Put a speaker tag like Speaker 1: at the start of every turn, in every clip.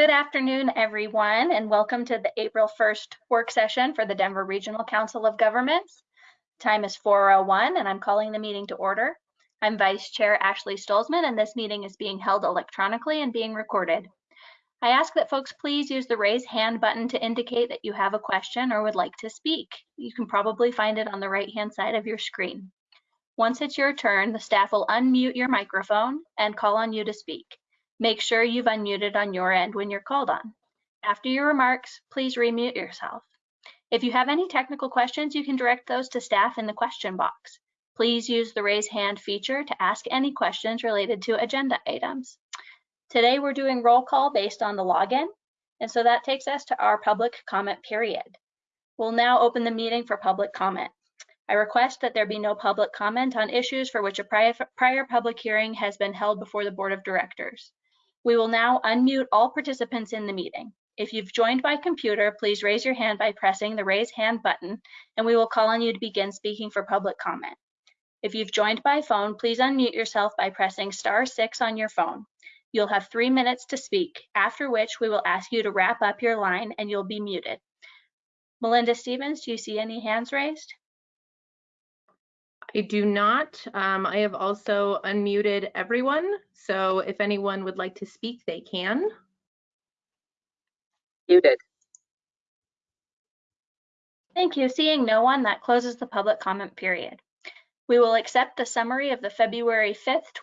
Speaker 1: Good afternoon, everyone, and welcome to the April 1st work session for the Denver Regional Council of Governments. Time is 4.01 and I'm calling the meeting to order. I'm Vice Chair Ashley Stolzman and this meeting is being held electronically and being recorded. I ask that folks please use the raise hand button to indicate that you have a question or would like to speak. You can probably find it on the right hand side of your screen. Once it's your turn, the staff will unmute your microphone and call on you to speak. Make sure you've unmuted on your end when you're called on. After your remarks, please remute yourself. If you have any technical questions, you can direct those to staff in the question box. Please use the raise hand feature to ask any questions related to agenda items. Today we're doing roll call based on the login, and so that takes us to our public comment period. We'll now open the meeting for public comment. I request that there be no public comment on issues for which a prior, prior public hearing has been held before the Board of Directors. We will now unmute all participants in the meeting. If you've joined by computer, please raise your hand by pressing the raise hand button, and we will call on you to begin speaking for public comment. If you've joined by phone, please unmute yourself by pressing star six on your phone. You'll have three minutes to speak, after which we will ask you to wrap up your line and you'll be muted. Melinda Stevens, do you see any hands raised?
Speaker 2: I do not. Um, I have also unmuted everyone, so if anyone would like to speak, they can.
Speaker 3: Muted.
Speaker 1: Thank you. Seeing no one, that closes the public comment period. We will accept the summary of the February 5th,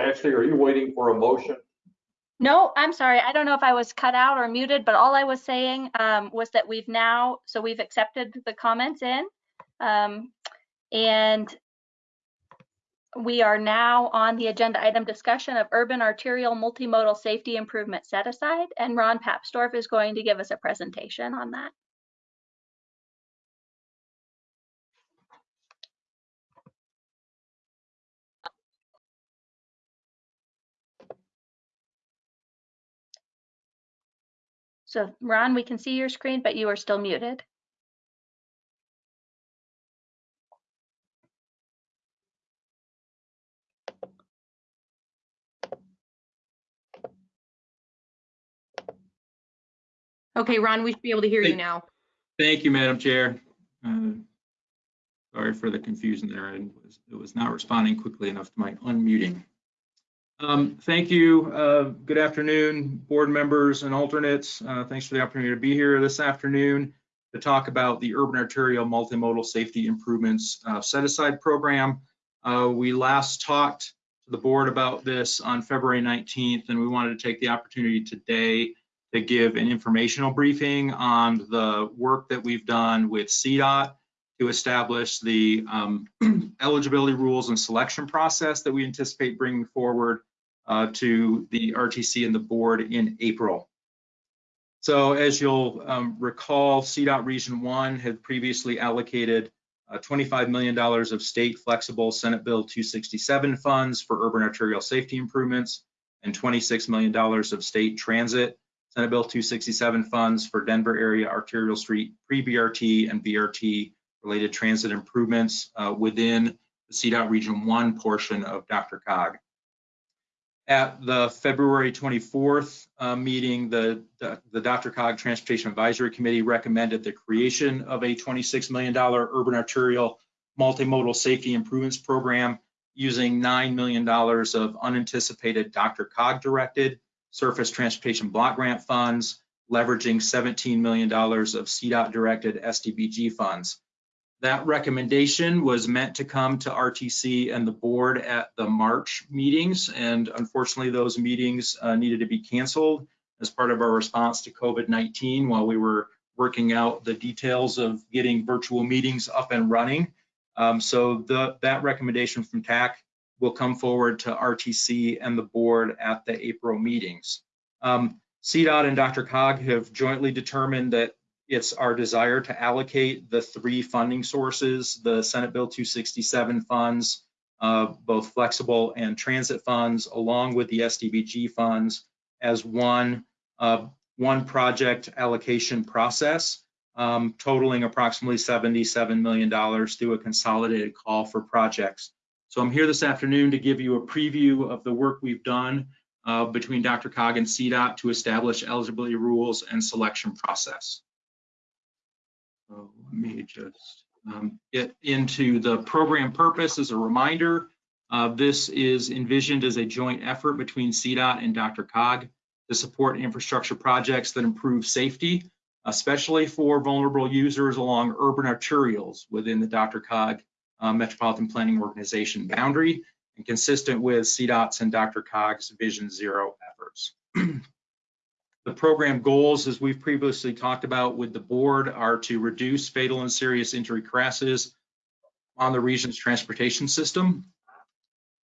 Speaker 4: Ashley, are you waiting for a motion?
Speaker 1: No, I'm sorry. I don't know if I was cut out or muted, but all I was saying um, was that we've now, so we've accepted the comments in. Um, and we are now on the agenda item discussion of urban arterial multimodal safety improvement set aside. And Ron Papsdorf is going to give us a presentation on that. So Ron, we can see your screen, but you are still muted.
Speaker 2: Okay, Ron, we should be able to hear you now.
Speaker 5: Thank you, Madam Chair. Uh, Sorry for the confusion there. I was, it was not responding quickly enough to my unmuting. Um, thank you. Uh, good afternoon, board members and alternates. Uh, thanks for the opportunity to be here this afternoon to talk about the Urban Arterial Multimodal Safety Improvements uh, Set Aside Program. Uh, we last talked to the board about this on February 19th, and we wanted to take the opportunity today to give an informational briefing on the work that we've done with CDOT to establish the um, eligibility rules and selection process that we anticipate bringing forward uh, to the RTC and the board in April. So as you'll um, recall, CDOT Region 1 had previously allocated uh, $25 million of state flexible Senate Bill 267 funds for urban arterial safety improvements and $26 million of state transit Senate Bill 267 funds for Denver area arterial street pre-BRT and BRT related transit improvements uh, within the CDOT Region 1 portion of DRCOG. At the February 24th uh, meeting, the, the, the DRCOG Transportation Advisory Committee recommended the creation of a $26 million urban arterial multimodal safety improvements program using $9 million of unanticipated DRCOG directed surface transportation block grant funds, leveraging $17 million of CDOT directed STBG funds. That recommendation was meant to come to RTC and the board at the March meetings, and unfortunately those meetings uh, needed to be canceled as part of our response to COVID-19 while we were working out the details of getting virtual meetings up and running. Um, so the, that recommendation from TAC will come forward to RTC and the board at the April meetings. Um, CDOT and DRCOG have jointly determined that it's our desire to allocate the three funding sources, the Senate Bill 267 funds, uh, both flexible and transit funds, along with the STBG funds as one, uh, one project allocation process, um, totaling approximately $77 million through a consolidated call for projects. So I'm here this afternoon to give you a preview of the work we've done uh, between DRCOG and CDOT to establish eligibility rules and selection process. So let me just um, get into the program purpose as a reminder. Uh, this is envisioned as a joint effort between CDOT and DRCOG to support infrastructure projects that improve safety, especially for vulnerable users along urban arterials within the DRCOG uh, Metropolitan Planning Organization boundary and consistent with CDOT's and DRCOG's Vision Zero efforts. the program goals, as we've previously talked about with the board, are to reduce fatal and serious injury crashes on the region's transportation system,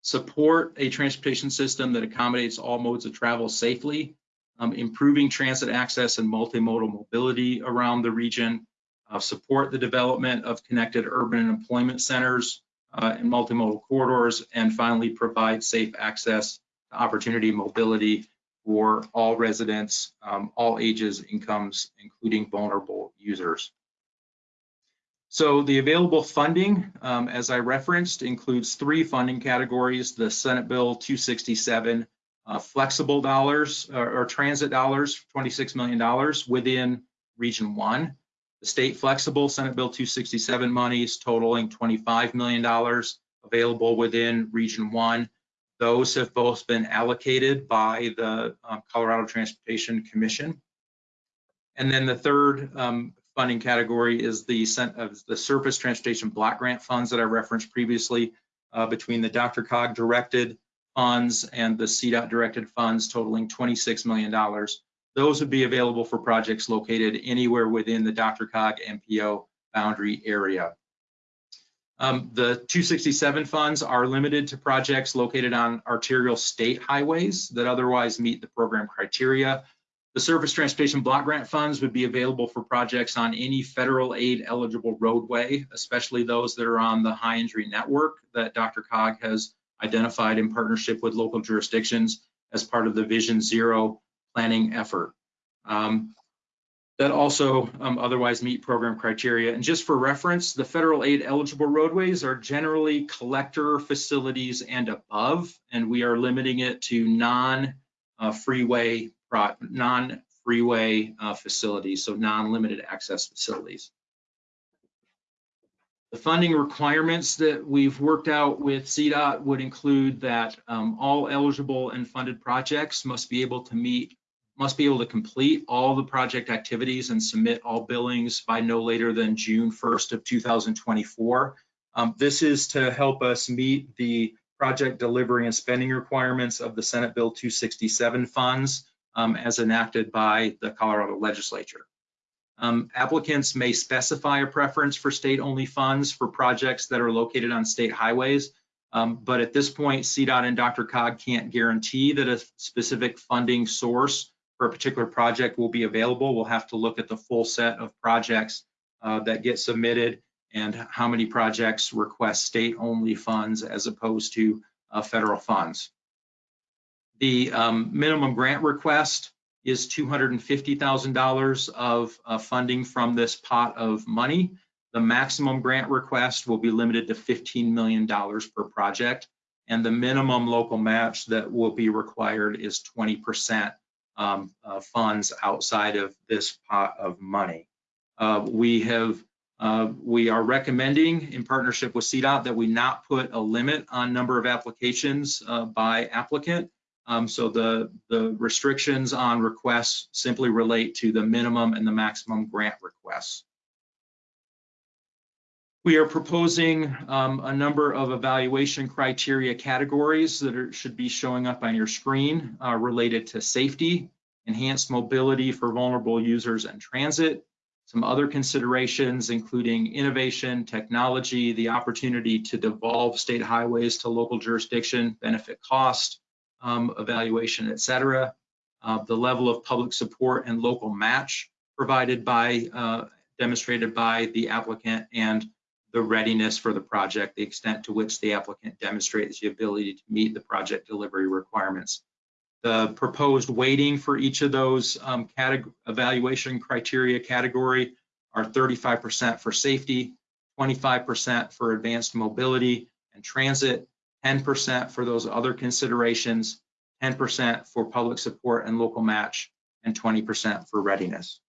Speaker 5: support a transportation system that accommodates all modes of travel safely, um, improving transit access and multimodal mobility around the region, uh, support the development of connected urban and employment centers uh, and multimodal corridors, and finally provide safe access to opportunity mobility for all residents, um, all ages, incomes, including vulnerable users. So the available funding, um, as I referenced, includes three funding categories, the Senate Bill 267 uh, flexible dollars or, or, transit dollars, $26 million within Region 1. The state flexible Senate Bill 267 monies totaling $25 million available within Region 1. Those have both been allocated by the um, Colorado Transportation Commission. And then the third um, funding category is the, uh, the surface transportation block grant funds that I referenced previously uh, between the DRCOG directed funds and the CDOT directed funds totaling $26 million. Those would be available for projects located anywhere within the DRCOG MPO boundary area. Um, the 267 funds are limited to projects located on arterial state highways that otherwise meet the program criteria. The Surface Transportation Block Grant funds would be available for projects on any federal aid eligible roadway, especially those that are on the high injury network that DRCOG has identified in partnership with local jurisdictions as part of the Vision Zero planning effort. Um, that also um, otherwise meet program criteria. And just for reference, the federal aid eligible roadways are generally collector facilities and above, and we are limiting it to non-freeway uh, non-freeway uh, facilities, so non-limited access facilities. The funding requirements that we've worked out with CDOT would include that um, all eligible and funded projects must be able to meet, must be able to complete all the project activities and submit all billings by no later than June 1st of 2024. Um, this is to help us meet the project delivery and spending requirements of the Senate Bill 267 funds um, as enacted by the Colorado legislature. Um, applicants may specify a preference for state-only funds for projects that are located on state highways, um, but at this point, CDOT and DRCOG can't guarantee that a specific funding source for a particular project will be available. We'll have to look at the full set of projects uh, that get submitted and how many projects request state-only funds as opposed to uh, federal funds. The um, minimum grant request is $250,000 of uh, funding from this pot of money. The maximum grant request will be limited to $15 million per project. And the minimum local match that will be required is 20% um, uh, funds outside of this pot of money. Uh, we have uh, we are recommending in partnership with CDOT that we not put a limit on number of applications uh, by applicant. Um, so the, the restrictions on requests simply relate to the minimum and the maximum grant requests. We are proposing um, a number of evaluation criteria categories that are, should be showing up on your screen uh, related to safety, enhanced mobility for vulnerable users and transit, some other considerations, including innovation, technology, the opportunity to devolve state highways to local jurisdiction, benefit cost, um, evaluation, et cetera, uh, the level of public support and local match provided by, uh, demonstrated by the applicant, and the readiness for the project, the extent to which the applicant demonstrates the ability to meet the project delivery requirements. The proposed weighting for each of those um, evaluation criteria category are 35% for safety, 25% for advanced mobility and transit, 10% for those other considerations, 10% for public support and local match, and 20% for readiness.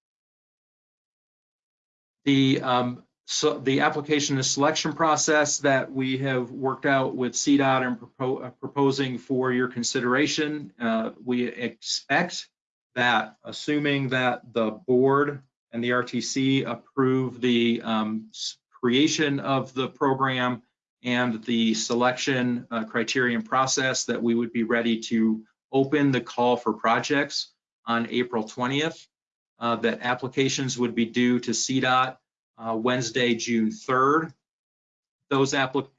Speaker 5: The um, so the application and selection process that we have worked out with CDOT and propo- uh, proposing for your consideration, uh, we expect that assuming that the board and the RTC approve the um, creation of the program and the selection uh, criterion process, that we would be ready to open the call for projects on April 20th. Uh, that applications would be due to CDOT uh, Wednesday, June 3rd. Those,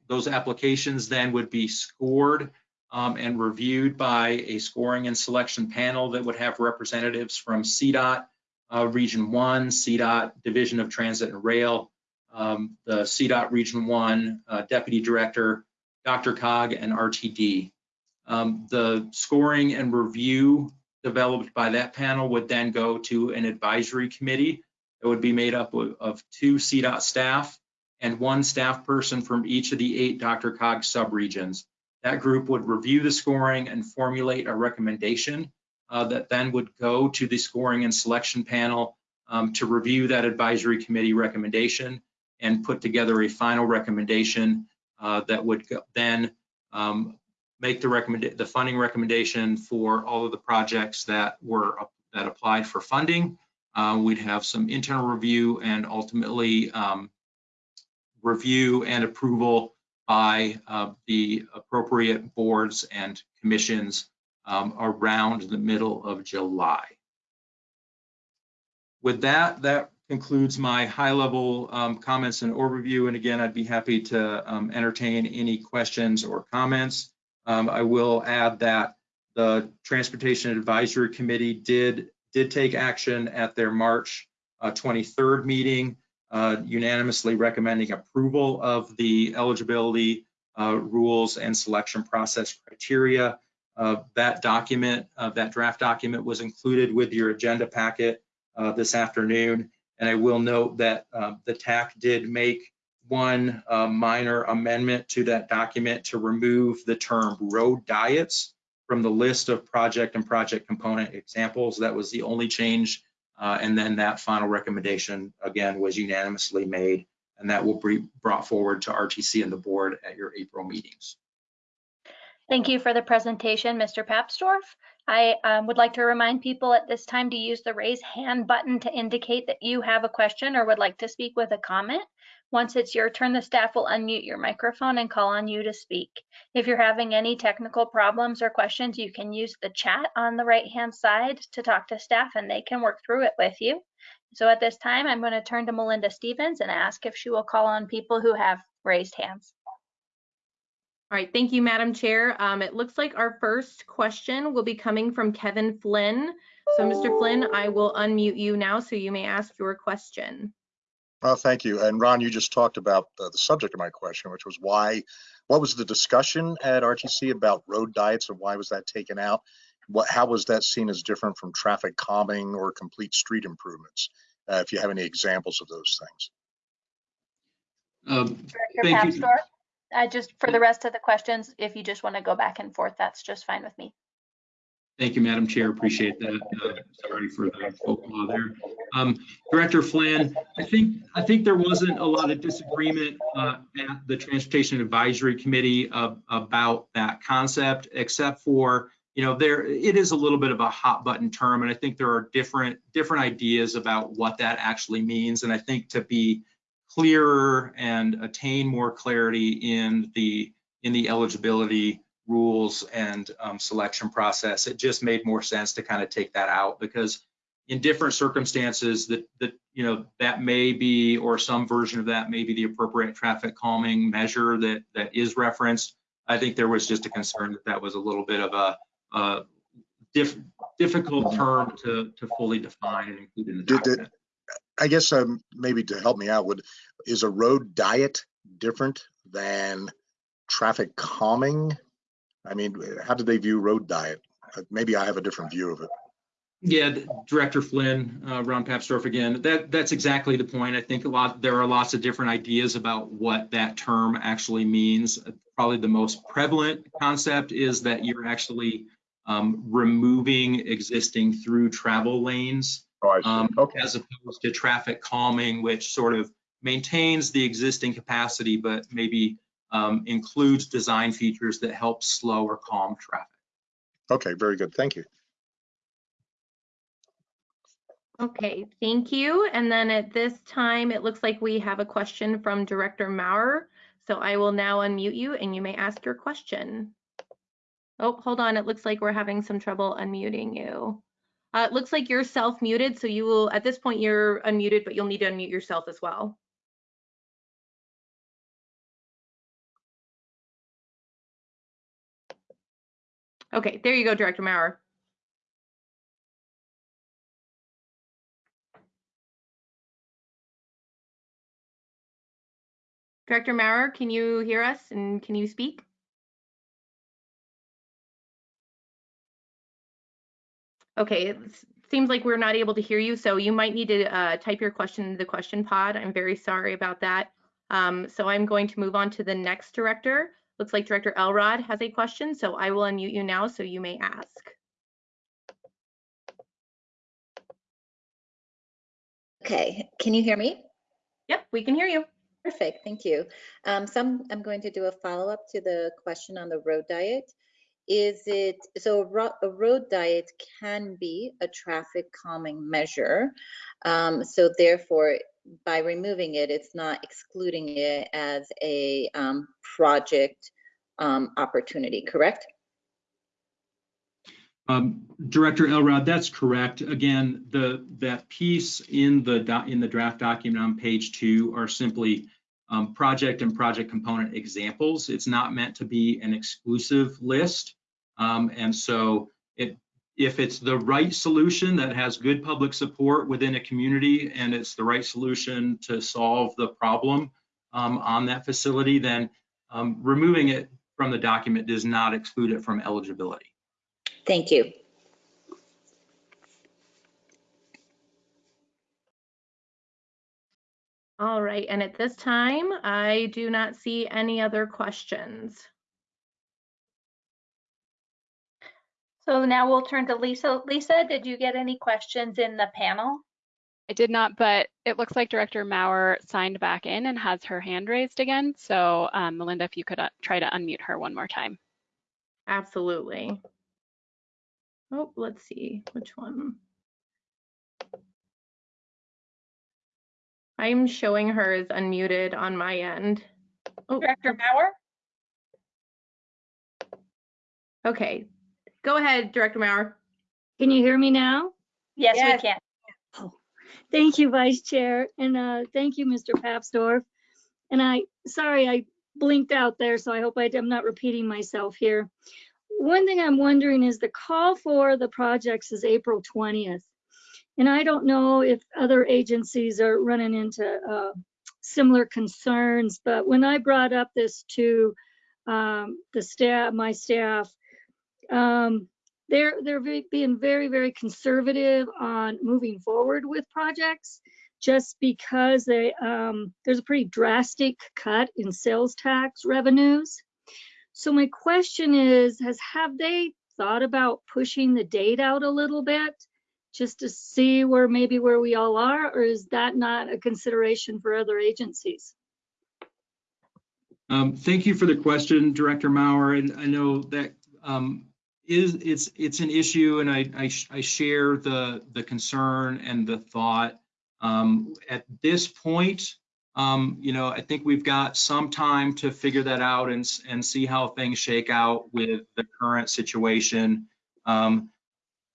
Speaker 5: those applications then would be scored um, and reviewed by a scoring and selection panel that would have representatives from CDOT, uh, Region 1, CDOT Division of Transit and Rail, um, the CDOT Region 1 uh, Deputy Director, DRCOG, and RTD. Um, the scoring and review developed by that panel would then go to an advisory committee it would be made up of, of two CDOT staff and one staff person from each of the eight DRCOG subregions. That group would review the scoring and formulate a recommendation uh, that then would go to the scoring and selection panel um, to review that advisory committee recommendation and put together a final recommendation uh, that would go- then um, make the recommend the funding recommendation for all of the projects that were that applied for funding uh, we'd have some internal review and ultimately um, review and approval by uh, the appropriate boards and commissions um, around the middle of July. With that, that concludes my high-level um, comments and overview. And again, I'd be happy to um, entertain any questions or comments. Um, I will add that the Transportation Advisory Committee did did take action at their March uh, 23rd meeting, uh, unanimously recommending approval of the eligibility uh, rules and selection process criteria. Uh, that document, uh, that draft document was included with your agenda packet this afternoon. And I will note that the TAC did make one minor amendment to that document to remove the term road diets from the list of project and project component examples. That was the only change. Uh, and then that final recommendation, again, was unanimously made, and that will be brought forward to RTC and the board at your April meetings.
Speaker 1: Thank you for the presentation, Mr. Papsdorf. I um, would like to remind people at this time to use the raise hand button to indicate that you have a question or would like to speak with a comment. Once it's your turn, the staff will unmute your microphone and call on you to speak. If you're having any technical problems or questions, you can use the chat on the right-hand side to talk to staff and they can work through it with you. So at this time, I'm going to turn to Melinda Stevens and ask if she will call on people who have raised hands.
Speaker 2: All right, thank you, Madam Chair. Um, it looks like our first question will be coming from Kevin Flynn. So Mr. Flynn, I will unmute you now so you may ask your question.
Speaker 3: Well, thank you. And Ron, you just talked about uh, the subject of my question, which was why, what was the discussion at RTC about road diets and why was that taken out? What, how was that seen as different from traffic calming or complete street improvements? Uh, if you have any examples of those things.
Speaker 5: Um,
Speaker 1: Director
Speaker 5: Thank you.
Speaker 1: I just, for the rest of the questions, if you just want to go back and forth, that's just fine with me.
Speaker 5: Thank you, Madam Chair. Appreciate that. Uh, Sorry for the faux pas there. Um, Director Flynn, I think, I think there wasn't a lot of disagreement uh, at the Transportation Advisory Committee of- about that concept, except for, you know, there, it is a little bit of a hot button term, and I think there are different, different ideas about what that actually means. And I think to be clearer and attain more clarity in the, in the eligibility rules and um, selection process. It just made more sense to kind of take that out because in different circumstances that, that, you know, that may be, or some version of that may be the appropriate traffic calming measure that, that is referenced. I think there was just a concern that that was a little bit of a, a diff, difficult term to, to fully define and include in the document.
Speaker 3: I guess um, maybe to help me out, would, is a road diet different than traffic calming? I mean, how do they view road diet? Uh, Maybe I have a different view of it.
Speaker 5: Yeah, Director Flynn, uh, Ron Papsdorf again, that, that's exactly the point. I think a lot, there are lots of different ideas about what that term actually means. Probably the most prevalent concept is that you're actually um, removing existing through travel lanes
Speaker 3: Oh,
Speaker 5: um,
Speaker 3: Okay,
Speaker 5: as opposed to traffic calming, which sort of maintains the existing capacity, but maybe um, includes design features that help slow or calm traffic.
Speaker 3: okay, very good. Thank you.
Speaker 2: Okay, thank you. And then at this time, it looks like we have a question from Director Maurer. So I will now unmute you and you may ask your question. Oh, hold on. It looks like we're having some trouble unmuting you. Uh, it looks like you're self-muted, so you will, at this point, you're unmuted, but you'll need to unmute yourself as well. Okay, there you go, Director Maurer. Director Maurer, can you hear us and can you speak? Okay, it seems like we're not able to hear you, so you might need to uh, type your question into the question pod. I'm very sorry about that. Um, So I'm going to move on to the next director. Looks like Director Elrod has a question, so I will unmute you now so you may ask.
Speaker 6: Okay, can you hear me?
Speaker 2: Yep, we can hear you.
Speaker 6: Perfect, thank you. Um, so I'm, I'm going to do a follow-up to the question on the road diet. Is it, so a ro- a road diet can be a traffic calming measure. Um, so therefore, by removing it, it's not excluding it as a um, project um, opportunity, correct?
Speaker 5: Um, Director Elrod, that's correct. Again, the, that piece in the, in the draft document on page two are simply um, project and project component examples. It's not meant to be an exclusive list. Um, And so it, if it's the right solution that has good public support within a community and it's the right solution to solve the problem um, on that facility, then um, removing it from the document does not exclude it from eligibility.
Speaker 6: Thank you.
Speaker 2: All right, and at this time, I do not see any other questions.
Speaker 1: So now we'll turn to Lisa. Lisa, did you get any questions in the panel?
Speaker 7: I did not, but it looks like Director Maurer signed back in and has her hand raised again. So um, Melinda, if you could uh, try to unmute her one more time.
Speaker 2: Absolutely. Oh, let's see, which one? I'm showing her as unmuted on my end. Oh,
Speaker 1: Director Bauer?
Speaker 2: okay. Go ahead, Director Maurer.
Speaker 8: Can you hear me now?
Speaker 1: Yes, we can.
Speaker 8: Thank you, Vice Chair, and uh, thank you, Mr. Papsdorf. And I, sorry, I blinked out there, so I hope I- I'm not repeating myself here. One thing I'm wondering is the call for the projects is April 20th. And I don't know if other agencies are running into uh, similar concerns, but when I brought up this to um, the staff, my staff, um, they're they're ve- being very very conservative on moving forward with projects just because they um, there's a pretty drastic cut in sales tax revenues. So my question is has have they thought about pushing the date out a little bit just to see where maybe where we all are or is that not a consideration for other agencies?
Speaker 5: Um, Thank you for the question, Director Maurer, and I know that um, is, it's, it's an issue, and I, I I share the, the concern and the thought. Um, At this point, Um, you know, I think we've got some time to figure that out and, and see how things shake out with the current situation. Um,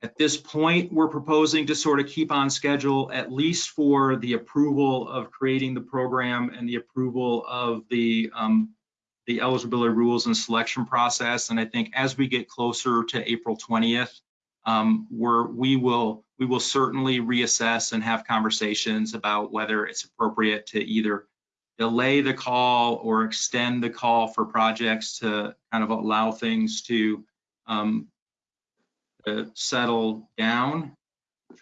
Speaker 5: at this point, we're proposing to sort of keep on schedule, at least for the approval of creating the program and the approval of the, um, the eligibility rules and selection process. And I think as we get closer to April 20th, um, we're, we will, we will certainly reassess and have conversations about whether it's appropriate to either delay the call or extend the call for projects to kind of allow things to um, settle down.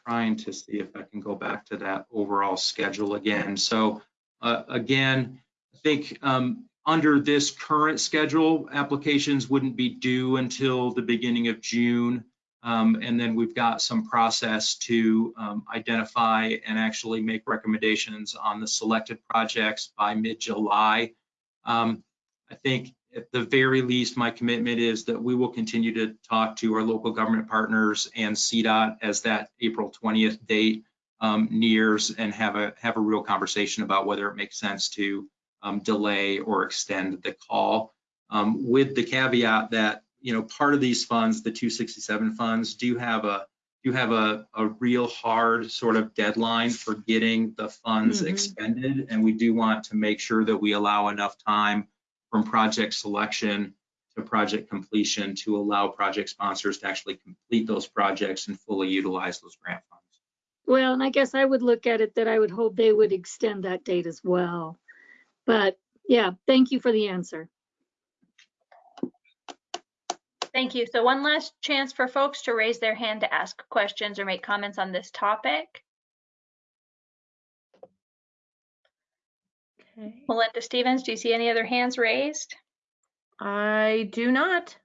Speaker 5: Trying to see if I can go back to that overall schedule again. So uh, again, I think um, under this current schedule, applications wouldn't be due until the beginning of June. Um, and then we've got some process to um, identify and actually make recommendations on the selected projects by mid-July. Um, I think at the very least, my commitment is that we will continue to talk to our local government partners and CDOT as that April 20th date um, nears and have a have a real conversation about whether it makes sense to um, delay or extend the call um, with the caveat that you know, part of these funds, the 267 funds, do have a do have a, a real hard sort of deadline for getting the funds
Speaker 8: Mhm.
Speaker 5: expended. And we do want to make sure that we allow enough time from project selection to project completion to allow project sponsors to actually complete those projects and fully utilize those grant funds.
Speaker 8: Well, and I guess I would look at it that I would hope they would extend that date as well. But yeah, thank you for the answer.
Speaker 1: Thank you. So one last chance for folks to raise their hand to ask questions or make comments on this topic.
Speaker 2: Okay.
Speaker 1: Melinda Stevens, do you see any other hands raised?
Speaker 2: I do not.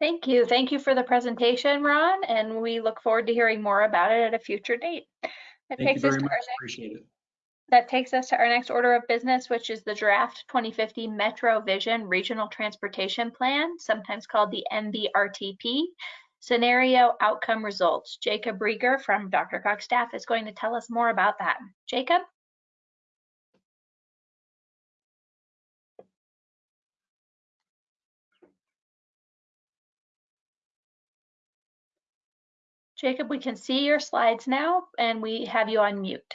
Speaker 1: Thank you. Thank you for the presentation, Ron, and we look forward to hearing more about it at a future date. That
Speaker 5: Thank you
Speaker 1: takes us
Speaker 5: very
Speaker 1: to
Speaker 5: much.
Speaker 1: our
Speaker 5: Appreciate it.
Speaker 1: That takes us to our next order of business, which is the draft 2050 Metro Vision Regional Transportation Plan, sometimes called the MVRTP. Scenario Outcome Results. Jacob Riger from DRCOG's staff is going to tell us more about that. Jacob? Jacob, we can see your slides now and we have you on mute.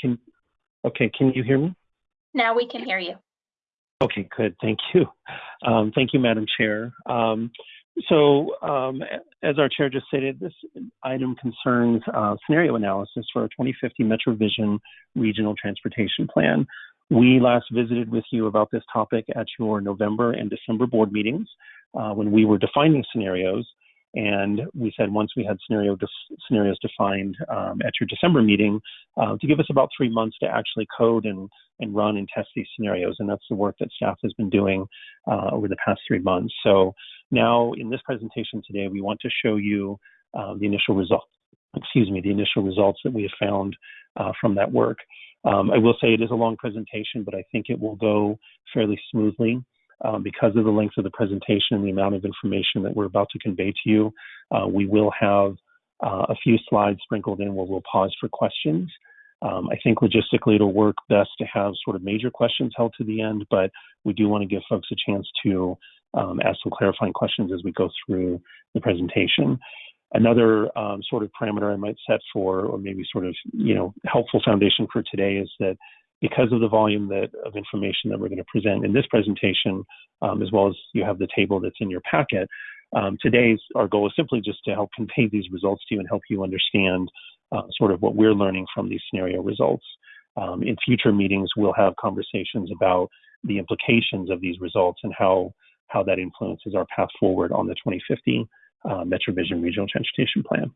Speaker 9: Can, okay, can you hear me?
Speaker 1: Now we can hear you.
Speaker 9: Okay, good. Thank you. Um, thank you, Madam Chair. Um, so, um, as our chair just stated, this item concerns uh, scenario analysis for our 2050 Metro Vision Regional Transportation Plan. We last visited with you about this topic at your November and December board meetings uh, when we were defining scenarios. And we said once we had scenario def- scenarios defined um, at your December meeting, uh, to give us about three months to actually code and, and run and test these scenarios. And that's the work that staff has been doing uh, over the past three months. So now in this presentation today, we want to show you uh, the initial results, excuse me, the initial results that we have found uh, from that work. Um, I will say it is a long presentation, but I think it will go fairly smoothly. Um, because of the length of the presentation and the amount of information that we're about to convey to you, uh, we will have uh, a few slides sprinkled in where we'll pause for questions. Um, I think logistically it'll work best to have sort of major questions held to the end, but we do want to give folks a chance to um, ask some clarifying questions as we go through the presentation. Another um, sort of parameter I might set for, or maybe sort of, you know, helpful foundation for today is that because of the volume that, of information that we're going to present in this presentation, um, as well as you have the table that's in your packet, um, today's our goal is simply just to help convey these results to you and help you understand uh, sort of what we're learning from these scenario results. Um, in future meetings, we'll have conversations about the implications of these results and how how that influences our path forward on the 2050 uh, MetroVision Regional Transportation Plan.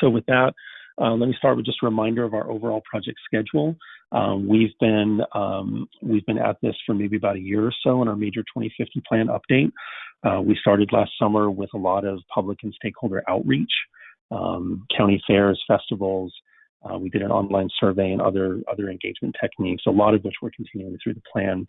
Speaker 9: So with that, uh, let me start with just a reminder of our overall project schedule. Um, we've been um, we've been at this for maybe about a year or so in our major 2050 plan update. Uh, we started last summer with a lot of public and stakeholder outreach, um, county fairs, festivals, Uh, we did an online survey and other other engagement techniques, a lot of which we're continuing through the plan.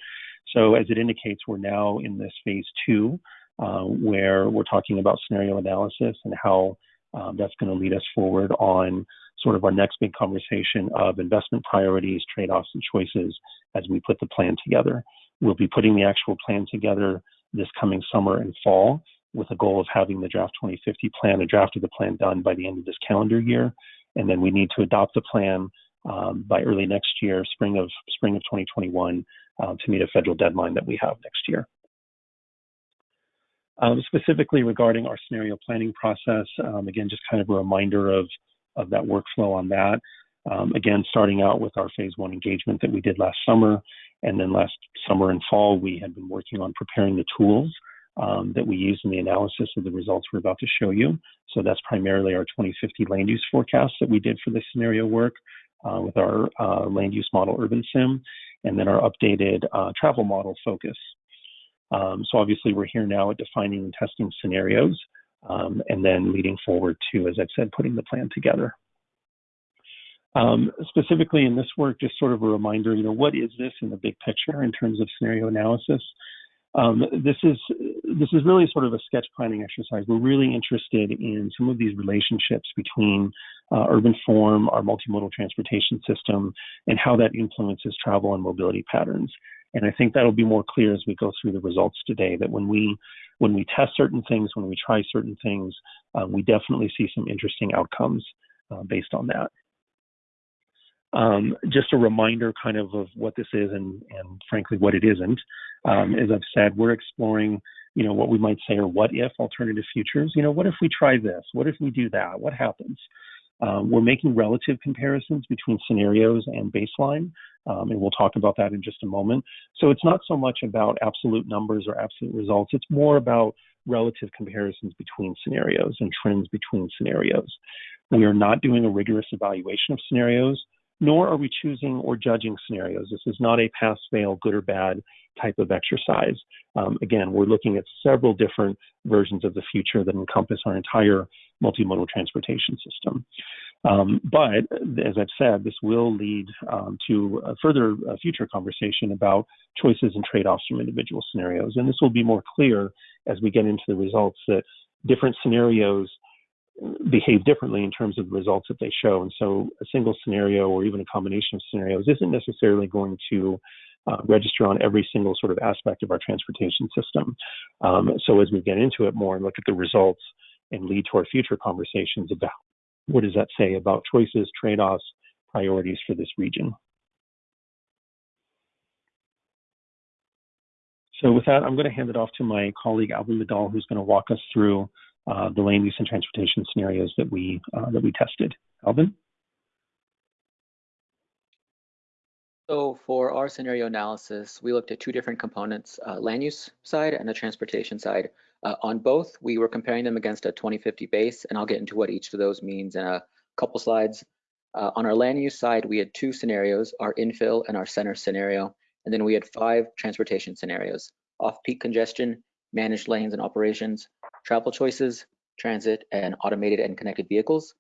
Speaker 9: So as it indicates, we're now in this phase two, uh, where we're talking about scenario analysis and how um, that's going to lead us forward on sort of our next big conversation of investment priorities, trade-offs, and choices as we put the plan together. We'll be putting the actual plan together this coming summer and fall with a goal of having the draft 2050 plan, a draft of the plan done by the end of this calendar year. And then we need to adopt the plan um, by early next year, spring of spring of 2021, uh, to meet a federal deadline that we have next year. Um, specifically regarding our scenario planning process, um, again, just kind of a reminder of, of that workflow on that. Um, again, starting out with our phase one engagement that we did last summer, and then last summer and fall, we had been working on preparing the tools um, that we use in the analysis of the results we're about to show you. So that's primarily our 2050 land use forecast that we did for this scenario work uh, with our uh, land use model Urban Sim, and then our updated uh, travel model Focus. Um, so obviously we're here now at defining and testing scenarios, um, and then leading forward to, as I've said, putting the plan together. Um, specifically in this work, just sort of a reminder, you know, what is this in the big picture in terms of scenario analysis? Um, this is this is really sort of a sketch planning exercise. We're really interested in some of these relationships between uh, urban form, our multimodal transportation system, and how that influences travel and mobility patterns. And I think that'll be more clear as we go through the results today. That when we when we test certain things, when we try certain things, uh, we definitely see some interesting outcomes uh, based on that. Um, just a reminder kind of of what this is and, and frankly what it isn't. Um, as I've said, we're exploring, you know, what we might say are what if alternative futures. You know, what if we try this? What if we do that? What happens? Um, we're making relative comparisons between scenarios and baseline, um, and we'll talk about that in just a moment. So it's not so much about absolute numbers or absolute results. It's more about relative comparisons between scenarios and trends between scenarios. We are not doing a rigorous evaluation of scenarios nor are we choosing or judging scenarios. This is not a pass fail, good or bad type of exercise. Um, again, we're looking at several different versions of the future that encompass our entire multimodal transportation system. Um, but as I've said, this will lead um, to a further uh, future conversation about choices and trade offs from individual scenarios. And this will be more clear as we get into the results that different scenarios behave differently in terms of the results that they show. And so a single scenario or even a combination of scenarios isn't necessarily going to uh, register on every single sort of aspect of our transportation system. Um, so as we get into it more and look at the results and lead to our future conversations about what does that say about choices, trade-offs, priorities for this region. So with that, I'm going to hand it off to my colleague Alvin Medall, who's going to walk us through uh, the land use and transportation scenarios that we uh, that we tested. Alvin.
Speaker 10: So for our scenario analysis, we looked at two different components, uh, land use side and the transportation side. Uh, on both, we were comparing them against a 2050 base, and I'll get into what each of those means in a couple slides. Uh, on our land use side, we had two scenarios, our infill and our center scenario, and then we had five transportation scenarios, off-peak congestion, managed lanes and operations, travel choices, transit, and automated and connected vehicles.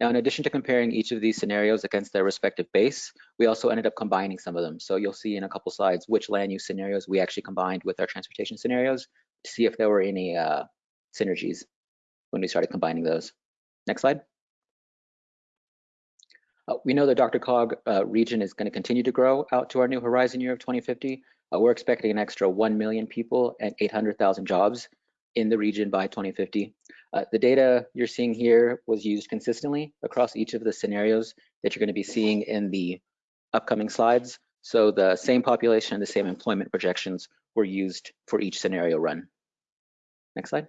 Speaker 10: Now, in addition to comparing each of these scenarios against their respective base, we also ended up combining some of them. So you'll see in a couple slides which land use scenarios we actually combined with our transportation scenarios to see if there were any uh, synergies when we started combining those. Next slide. Uh, we know the DRCOG uh, region is going to continue to grow out to our new horizon year of 2050. Uh, we're expecting an extra 1 million people and 800,000 jobs in the region by 2050. Uh, the data you're seeing here was used consistently across each of the scenarios that you're going to be seeing in the upcoming slides. So the same population and the same employment projections were used for each scenario run. Next slide.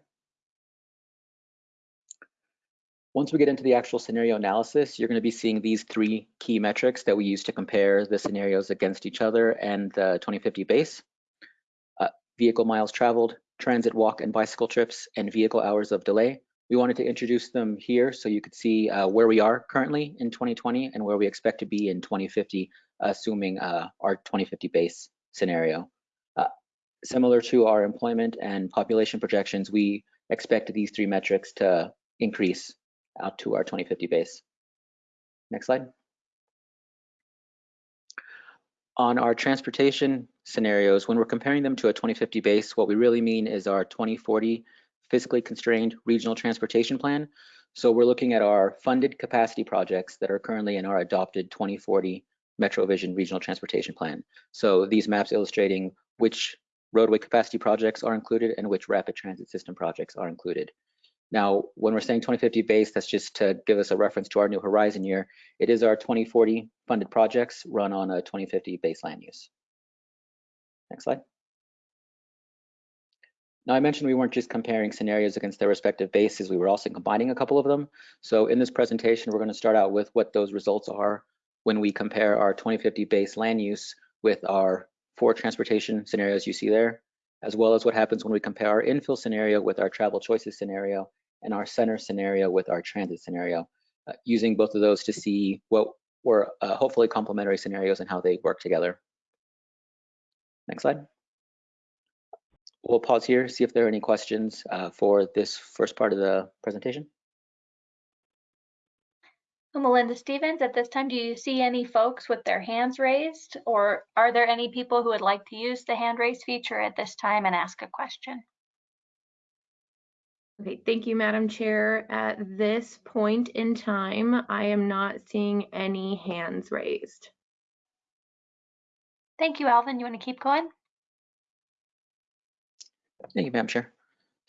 Speaker 10: Once we get into the actual scenario analysis, you're going to be seeing these three key metrics that we use to compare the scenarios against each other and the 2050 base. Uh, vehicle miles traveled, transit walk and bicycle trips, and vehicle hours of delay. We wanted to introduce them here so you could see uh, where we are currently in 2020 and where we expect to be in 2050, assuming uh, our 2050 base scenario. Similar to our employment and population projections, we expect these three metrics to increase out to our 2050 base. Next slide. on our transportation scenarios, when we're comparing them to a 2050 base, what we really mean is our 2040 fiscally constrained regional transportation plan. So we're looking at our funded capacity projects that are currently in our adopted 2040 MetroVision regional transportation plan. So these maps illustrating which roadway capacity projects are included and which rapid transit system projects are included. Now, when we're saying 2050 base, that's just to give us a reference to our new horizon year. It is our 2040 funded projects run on a 2050 base land use. Next slide. Now, I mentioned we weren't just comparing scenarios against their respective bases, we were also combining a couple of them. So in this presentation, we're going to start out with what those results are when we compare our 2050 base land use with our four transportation scenarios you see there, as well as what happens when we compare our infill scenario with our travel choices scenario and our center scenario with our transit scenario, uh, using both of those to see what were uh, hopefully complementary scenarios and how they work together. Next slide. We'll pause here, see if there are any questions uh, for this first part of the presentation.
Speaker 1: Melinda Stevens, at this time, do you see any folks with their hands raised? Or are there any people who would like to use the hand raise feature at this time and ask a question?
Speaker 2: Okay, thank you, Madam Chair. At this point in time, I am not seeing any hands raised.
Speaker 1: Thank you, Alvin. You want to keep going?
Speaker 10: Thank you, Madam Chair.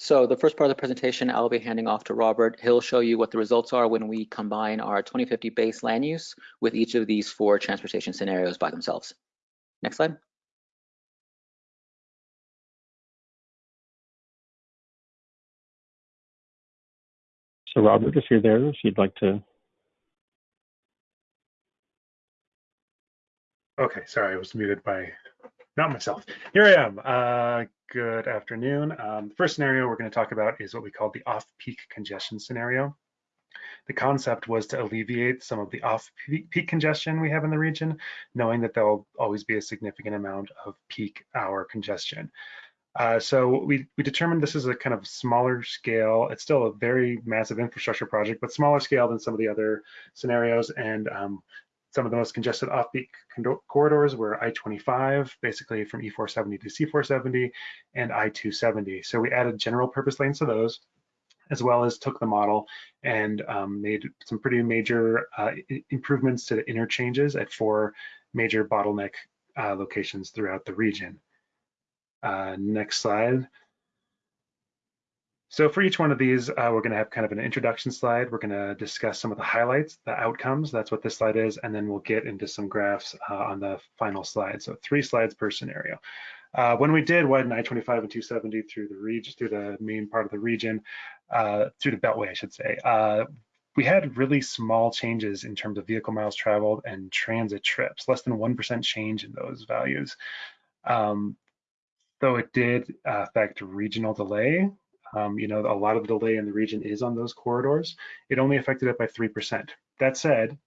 Speaker 10: So the first part of the presentation, I'll be handing off to Robert. He'll show you what the results are when we combine our 2050 base land use with each of these four transportation scenarios by themselves. Next slide.
Speaker 9: So Robert, if you're there, if you'd like to.
Speaker 11: Okay, sorry, I was muted by not myself. Here I am. Uh, good afternoon. Um, the first scenario we're going to talk about is what we call the off-peak congestion scenario. The concept was to alleviate some of the off-peak congestion we have in the region, knowing that there'll always be a significant amount of peak hour congestion. Uh, so we, we determined this is a kind of smaller scale. It's still a very massive infrastructure project, but smaller scale than some of the other scenarios. And um, some of the most congested off-peak corridors were I-25, basically from E470 to C470, and I-270. So we added general purpose lanes to those, as well as took the model and um, made some pretty major uh, improvements to the interchanges at four major bottleneck uh, locations throughout the region. Uh, next slide. So for each one of these, uh, we're going to have kind of an introduction slide. We're going to discuss some of the highlights, the outcomes. That's what this slide is. And then we'll get into some graphs uh, on the final slide. So three slides per scenario. Uh, when we did widen I-25 and 270 through the region, through the main part of the region, uh, through the Beltway, I should say, uh, we had really small changes in terms of vehicle miles traveled and transit trips, less than 1% change in those values. Um, though it did affect regional delay, um, you know, a lot of the delay in the region is on those corridors. It only affected it by 3%. That said,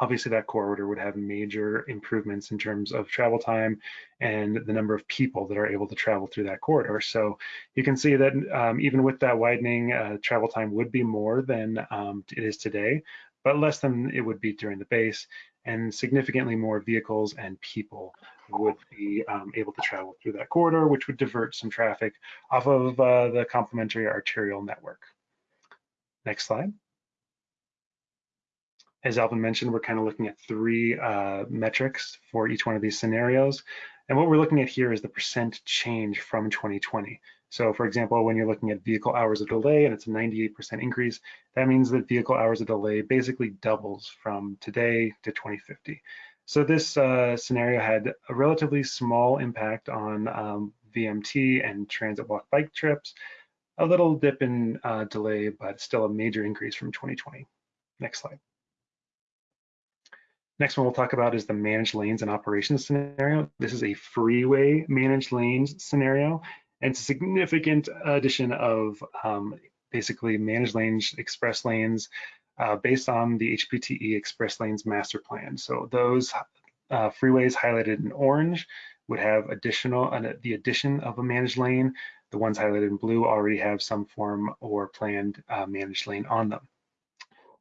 Speaker 11: obviously that corridor would have major improvements in terms of travel time and the number of people that are able to travel through that corridor. So you can see that um, even with that widening, uh, travel time would be more than um, it is today, but less than it would be during the base and significantly more vehicles and people would be um, able to travel through that corridor, which would divert some traffic off of uh, the complementary arterial network. Next slide. As Alvin mentioned, we're kind of looking at three uh, metrics for each one of these scenarios. And what we're looking at here is the percent change from 2020. So for example, when you're looking at vehicle hours of delay and it's a 98% increase, that means that vehicle hours of delay basically doubles from today to 2050. So this uh, scenario had a relatively small impact on um, VMT and transit walk bike trips, a little dip in uh, delay, but still a major increase from 2020. Next slide. Next one we'll talk about is the managed lanes and operations scenario. This is a freeway managed lanes scenario, and it's a significant addition of um, basically managed lanes, express lanes, uh, based on the HPTE Express Lanes Master Plan. So those uh, freeways highlighted in orange would have additional uh, the addition of a managed lane. The ones highlighted in blue already have some form or planned uh, managed lane on them.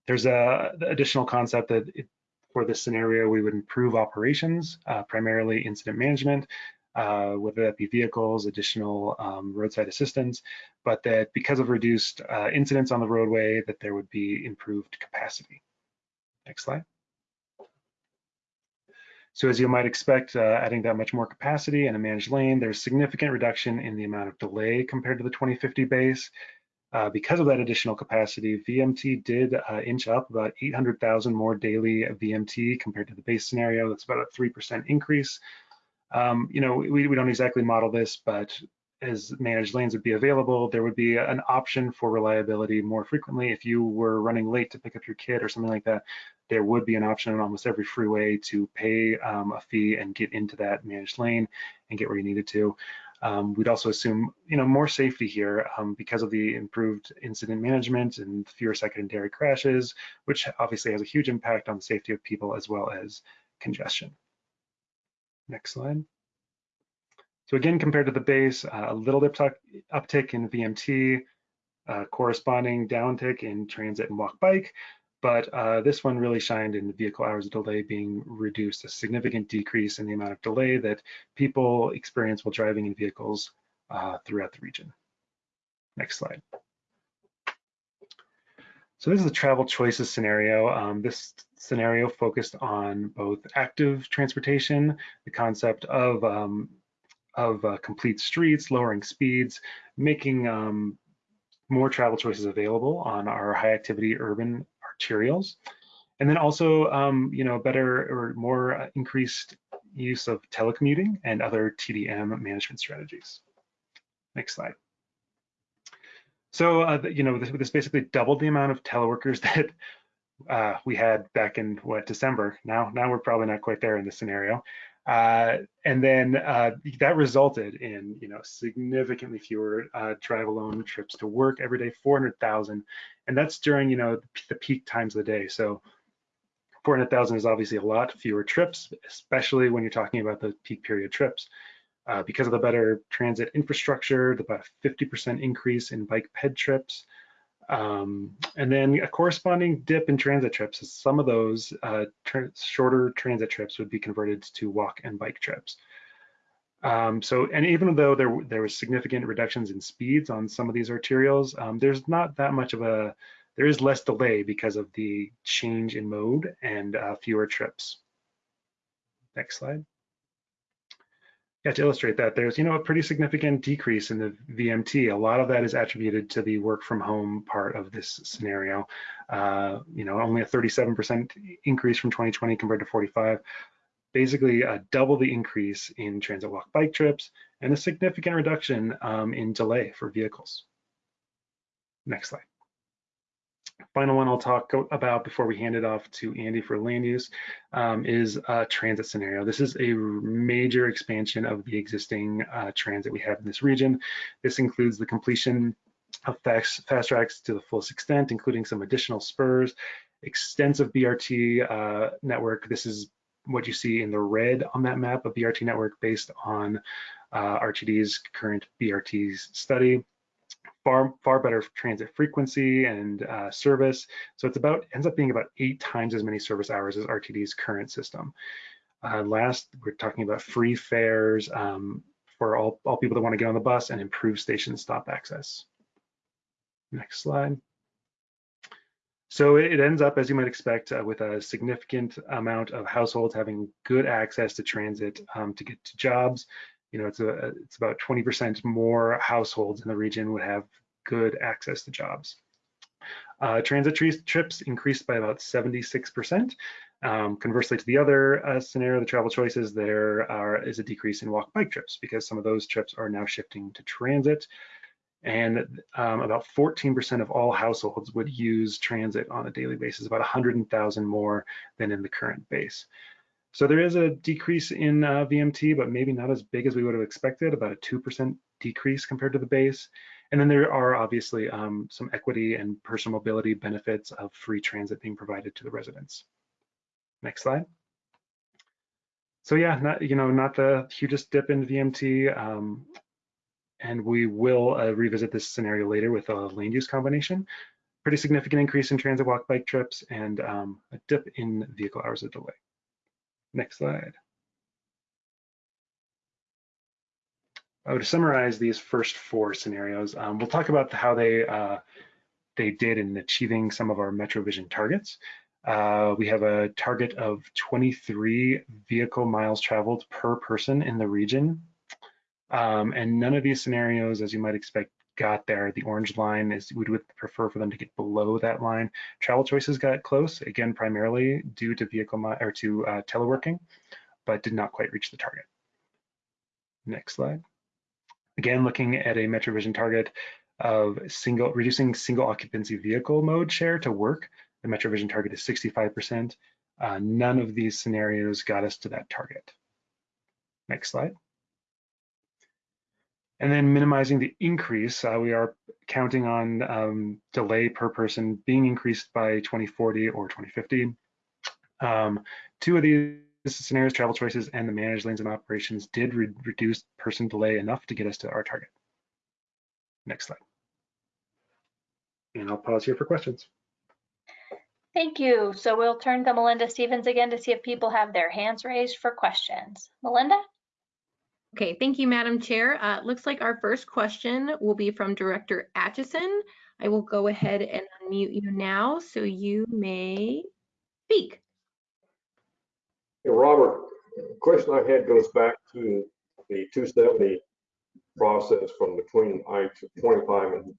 Speaker 11: There's a additional concept that it, for this scenario, we would improve operations, uh, primarily incident management, uh, whether that be vehicles, additional um, roadside assistance, but that because of reduced uh, incidents on the roadway, that there would be improved capacity. Next slide. So as you might expect, uh, adding that much more capacity and a managed lane, there's significant reduction in the amount of delay compared to the 2050 base. Uh, because of that additional capacity, VMT did uh, inch up about 800,000 more daily VMT compared to the base scenario. That's about a 3% increase. Um, you know, we, we don't exactly model this, but as managed lanes would be available, there would be an option for reliability more frequently. If you were running late to pick up your kid or something like that, there would be an option on almost every freeway to pay um, a fee and get into that managed lane and get where you needed to. Um, we'd also assume, you know, more safety here um, because of the improved incident management and fewer secondary crashes, which obviously has a huge impact on the safety of people as well as congestion. Next slide. So again, compared to the base, uh, a little uptick in VMT, uh, corresponding downtick in transit and walk bike, but uh, this one really shined in the vehicle hours of delay being reduced, a significant decrease in the amount of delay that people experience while driving in vehicles uh, throughout the region. Next slide. So this is a travel choices scenario. Um, this scenario focused on both active transportation, the concept of um, of uh, complete streets, lowering speeds, making um, more travel choices available on our high activity urban arterials. And then also, um, you know, better or more uh, increased use of telecommuting and other TDM management strategies. Next slide. So, uh, you know, this, this, basically doubled the amount of teleworkers that uh, we had back in what December. Now, now we're probably not quite there in this scenario. Uh, and then uh, that resulted in, you know, significantly fewer uh, drive alone trips to work every day, 400,000. And that's during, you know, the peak times of the day. So 400,000 is obviously a lot fewer trips, especially when you're talking about the peak period trips. Uh, because of the better transit infrastructure, the about 50% increase in bike ped trips, um, and then a corresponding dip in transit trips. Some of those uh, tra shorter transit trips would be converted to walk and bike trips. Um, so, and even though there there was significant reductions in speeds on some of these arterials, um, there's not that much of a there is less delay because of the change in mode and uh, fewer trips. Next slide yeah, to illustrate that, there's you know a pretty significant decrease in the VMT. A lot of that is attributed to the work from home part of this scenario. Uh, you know, only a 37% increase from 2020 compared to 45. Basically, uh, double the increase in transit walk bike trips and a significant reduction um, in delay for vehicles. Next slide. Final one I'll talk about before we hand it off to Andy for land use um, is a transit scenario. This is a major expansion of the existing uh, transit we have in this region. This includes the completion of fast, tracks to the fullest extent, including some additional spurs, extensive BRT uh, network. This is what you see in the red on that map, a BRT network based on uh, RTD's current BRT study far far better transit frequency and uh, service. So it's about ends up being about eight times as many service hours as RTD's current system. Uh, last, we're talking about free fares um, for all, all people that want to get on the bus and improve station stop access. Next slide. So it ends up, as you might expect, uh, with a significant amount of households having good access to transit um, to get to jobs, you know, it's a it's about 20% more households in the region would have good access to jobs. Uh, transit trips increased by about 76%. Um, conversely to the other uh, scenario, the travel choices, there are, is a decrease in walk bike trips because some of those trips are now shifting to transit. And um, about 14% of all households would use transit on a daily basis, about 100,000 more than in the current base. So there is a decrease in uh, VMT, but maybe not as big as we would have expected, about a 2% decrease compared to the base. And then there are obviously um, some equity and personal mobility benefits of free transit being provided to the residents. Next slide. So yeah, not, you know, not the hugest dip in VMT. Um, and we will uh, revisit this scenario later with a land use combination. pretty significant increase in transit walk bike trips and um, a dip in vehicle hours of delay. Next slide. Uh, to summarize these first four scenarios, um, we'll talk about how they uh, they did in achieving some of our MetroVision targets. Uh, we have a target of 23 vehicle miles traveled per person in the region. Um, and none of these scenarios, as you might expect, got there. The orange line is we would prefer for them to get below that line. Travel choices got close, again, primarily due to vehicle or to uh, teleworking, but did not quite reach the target. Next slide. Again, looking at a MetroVision target of single reducing single occupancy vehicle mode share to work. The MetroVision target is 65%. Uh, none of these scenarios got us to that target. Next slide. And then minimizing the increase, uh, we are counting on um, delay per person being increased by 2040 or 2050. Um, two of these scenarios, travel choices and the managed lanes and operations did re reduce person delay enough to get us to our target. Next slide. And I'll pause here for questions.
Speaker 1: Thank you. So we'll turn to Melinda Stevens again to see if people have their hands raised for questions. Melinda?
Speaker 2: Okay, thank you, Madam Chair. Uh, looks like our first question will be from Director Atchison. I will go ahead and unmute you now so you may speak.
Speaker 4: Hey, Robert, the question I had goes back to the 270 process from between I-25 and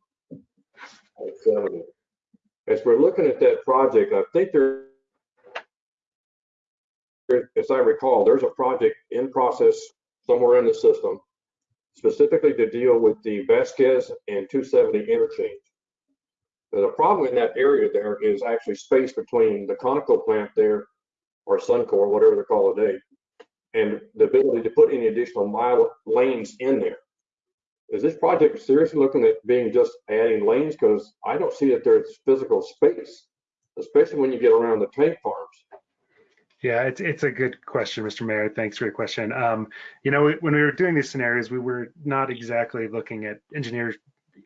Speaker 4: I-70. As we're looking at that project, I think there, as I recall, there's a project in process somewhere in the system specifically to deal with the Vasquez and 270 interchange. The problem in that area there is actually space between the Conoco plant there, or Suncor, whatever they call it today, and the ability to put any additional mile lanes in there. Is this project seriously looking at being just adding lanes? Because I don't see that there's physical space, especially when you get around the tank farms.
Speaker 11: Yeah, it's it's a good question, Mr. Mayor. Thanks for your question. Um, you know, when we were doing these scenarios, we were not exactly looking at engineer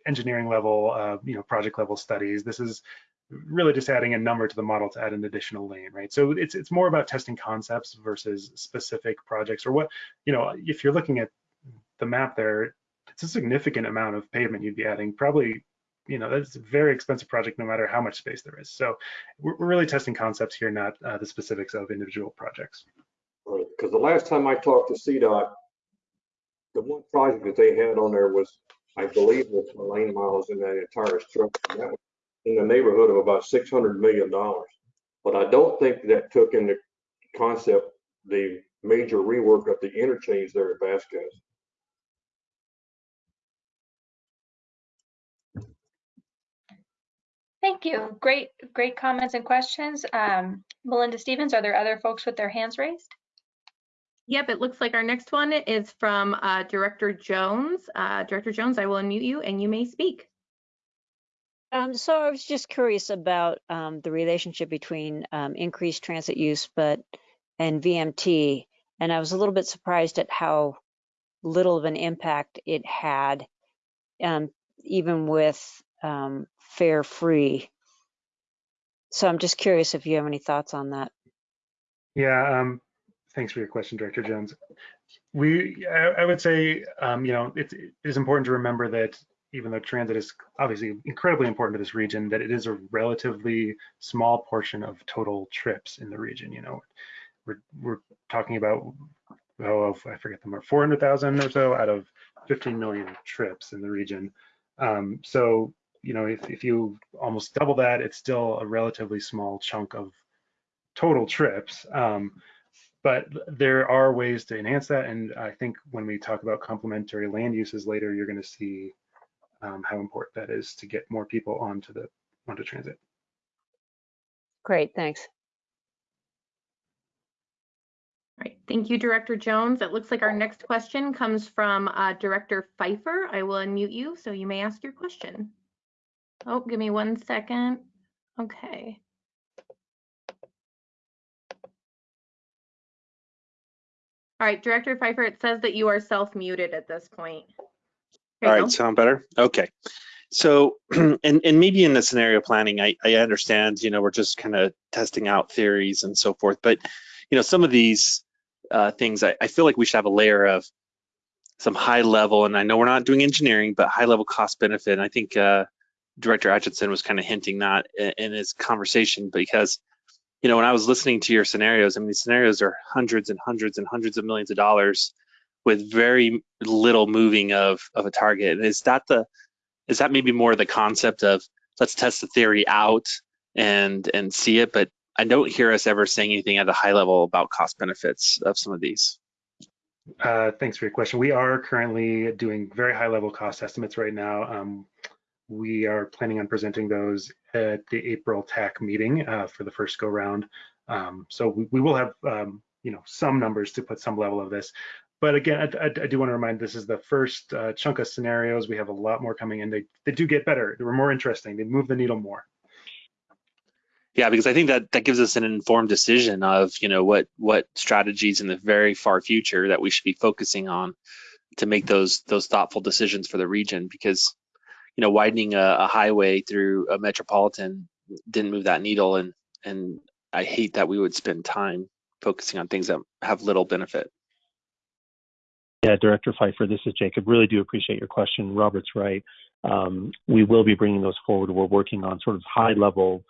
Speaker 11: engineering level, uh, you know, project level studies. This is really just adding a number to the model to add an additional lane, right? So it's it's more about testing concepts versus specific projects or what, you know, if you're looking at the map there, it's a significant amount of pavement you'd be adding, probably you know, that's a very expensive project no matter how much space there is. So we're, we're really testing concepts here, not uh, the specifics of individual projects.
Speaker 4: Right, because the last time I talked to CDOT, the one project that they had on there was, I believe, was the lane miles in that entire structure. That was in the neighborhood of about six hundred million dollars. But I don't think that took into concept the major rework of the interchange there at Vasquez.
Speaker 1: Thank you. Great, great comments and questions. Um, Melinda Stevens, are there other folks with their hands raised?
Speaker 2: Yep, it looks like our next one is from uh, Director Jones. Uh, Director Jones, I will unmute you and you may speak.
Speaker 12: Um, so I was just curious about um, the relationship between um, increased transit use, but and VMT, and I was a little bit surprised at how little of an impact it had, um, even with um, fare free. So I'm just curious if you have any thoughts on that.
Speaker 11: Yeah, um, thanks for your question, Director Jones. We, I, I would say, um, you know, it's, it is important to remember that even though transit is obviously incredibly important to this region, that it is a relatively small portion of total trips in the region. You know, we're we're talking about oh I forget the number 400,000 or so out of 15 million trips in the region. Um, so you know, if, if you almost double that, it's still a relatively small chunk of total trips. Um, but there are ways to enhance that. And I think when we talk about complementary land uses later, you're going to see um, how important that is to get more people onto the onto transit.
Speaker 12: Great, thanks.
Speaker 2: All right, thank you, Director Jones. It looks like our next question comes from uh, Director Pfeiffer. I will unmute you so you may ask your question. Oh, give me one second. Okay. All right, Director Pfeiffer, it says that you are self-muted at this point.
Speaker 13: All
Speaker 2: go.
Speaker 13: sound better? Okay. So, and, and maybe in the scenario planning, I, I understand, you know, we're just kind of testing out theories and so forth, but, you know, some of these uh, things, I, I feel like we should have a layer of some high level, and I know we're not doing engineering, but high level cost benefit. And I think uh, Director Atchison was kind of hinting that in, his conversation because, you know, when I was listening to your scenarios, I mean, these scenarios are hundreds and hundreds and hundreds of millions of dollars with very little moving of, of a target. And is that the, is that maybe more the concept of let's test the theory out and and see it, but I don't hear us ever saying anything at a high level about cost benefits of some of these.
Speaker 11: Uh, thanks for your question. We are currently doing very high level cost estimates right now. Um, we are planning on presenting those at the April TAC meeting uh, for the first go round. Um, so we, we, will have um, you know some numbers to put some level of this. But again, I, I, I do want to remind this is the first uh, chunk of scenarios. We have a lot more coming in. They, they do get better. They were more interesting. They move the needle more.
Speaker 13: Yeah, because I think that that gives us an informed decision of you know what what strategies in the very far future that we should be focusing on to make those those thoughtful decisions for the region. Because you know widening a, a highway through a metropolitan didn't move that needle, and and I hate that we would spend time focusing on things that have little benefit.
Speaker 9: Yeah, Director Pfeiffer, this is Jacob. Really do appreciate your question. Robert's right. Um, we will be bringing those forward. We're working on sort of high level,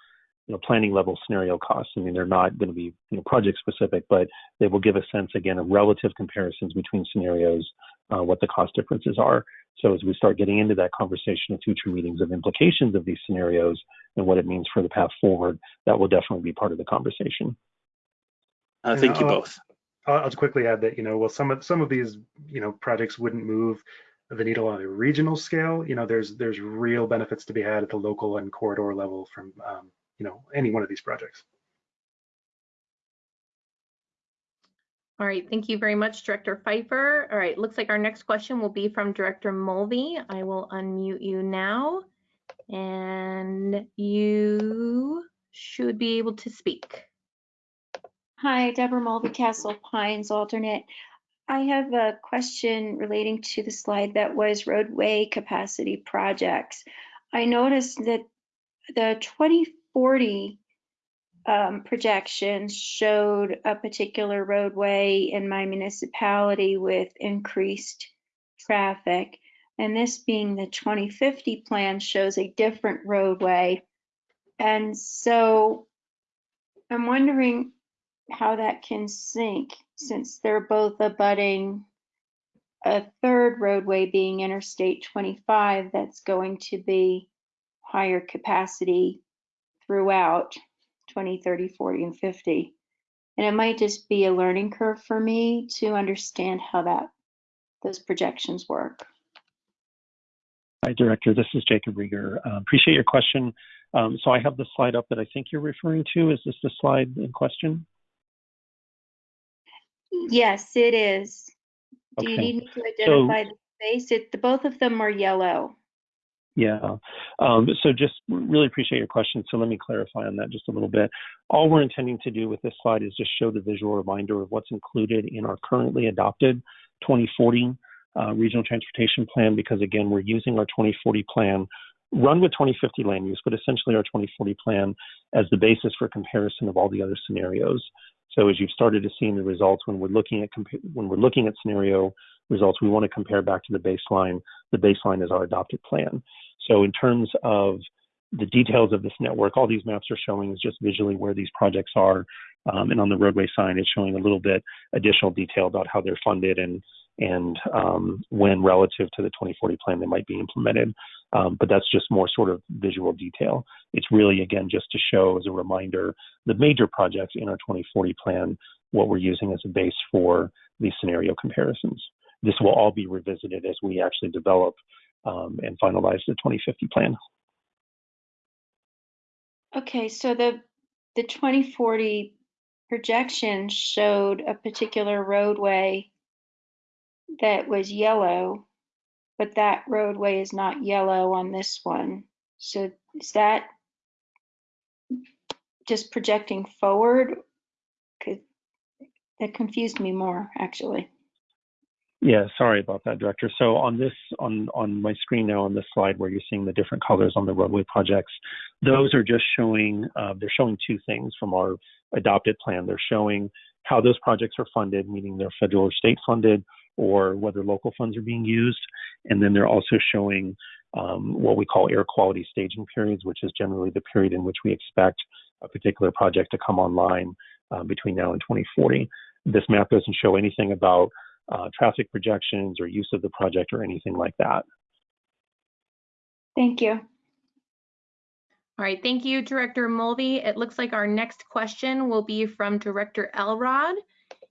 Speaker 9: you know, planning level scenario costs. I mean, they're not going to be you know, project specific, but they will give a sense again of relative comparisons between scenarios, uh, what the cost differences are. So as we start getting into that conversation in future meetings of implications of these scenarios and what it means for the path forward, that will definitely be part of the conversation.
Speaker 13: Uh, thank you both.
Speaker 11: I'll just quickly add that, you know, well, some of some of these, you know, projects wouldn't move the needle on a regional scale. You know, there's there's real benefits to be had at the local and corridor level from, um, you know, any one of these projects.
Speaker 2: All right, thank you very much, Director Pfeiffer. All right, looks like our next question will be from Director Mulvey. I will unmute you now, and you should be able to speak.
Speaker 14: Hi, Deborah Mulvey, Castle Pines alternate. I have a question relating to the slide that was roadway capacity projects. I noticed that the 2040 um, projections showed a particular roadway in my municipality with increased traffic. And this being the 2050 plan shows a different roadway. And so I'm wondering how that can sync since they're both abutting a third roadway being Interstate 25 that's going to be higher capacity throughout 20, 30, 40, and 50. And it might just be a learning curve for me to understand how that those projections work.
Speaker 9: Hi, Director. This is Jacob Riger. Uh, appreciate your question. Um, so I have the slide up that I think you're referring to. Is this the slide in question?
Speaker 14: Yes, it is. Do you need me to identify the space? It, the, both of them are yellow.
Speaker 9: Yeah. Um, so just really appreciate your question. So let me clarify on that just a little bit. All we're intending to do with this slide is just show the visual reminder of what's included in our currently adopted 2040 uh, regional transportation plan, because again, we're using our 2040 plan run with 2050 land use, but essentially our 2040 plan as the basis for comparison of all the other scenarios. So as you've started to see in the results, when we're looking at when we're looking at scenario results, we want to compare back to the baseline. The baseline is our adopted plan. So in terms of the details of this network, all these maps are showing is just visually where these projects are. Um, and on the roadway sign, it's showing a little bit additional detail about how they're funded and and um, when relative to the 2040 plan they might be implemented. Um, but that's just more sort of visual detail. It's really, again, just to show as a reminder the major projects in our 2040 plan, what we're using as a base for these scenario comparisons. This will all be revisited as we actually develop um, and finalize the 2050 plan.
Speaker 14: Okay, so the the 2040 projection showed a particular roadway that was yellow, but that roadway is not yellow on this one. So is that just projecting forward? That confused me more, actually.
Speaker 9: Yeah, sorry about that, Director. So on this, on, on my screen now on this slide where you're seeing the different colors on the roadway projects, those are just showing, uh, they're showing two things from our adopted plan. They're showing how those projects are funded, meaning they're federal or state funded, or whether local funds are being used. And then they're also showing um, what we call air quality staging periods, which is generally the period in which we expect a particular project to come online uh, between now and 2040. This map doesn't show anything about uh, traffic projections or use of the project or anything like that.
Speaker 14: Thank you.
Speaker 2: All right, thank you, Director Mulvey. It looks like our next question will be from Director Elrod,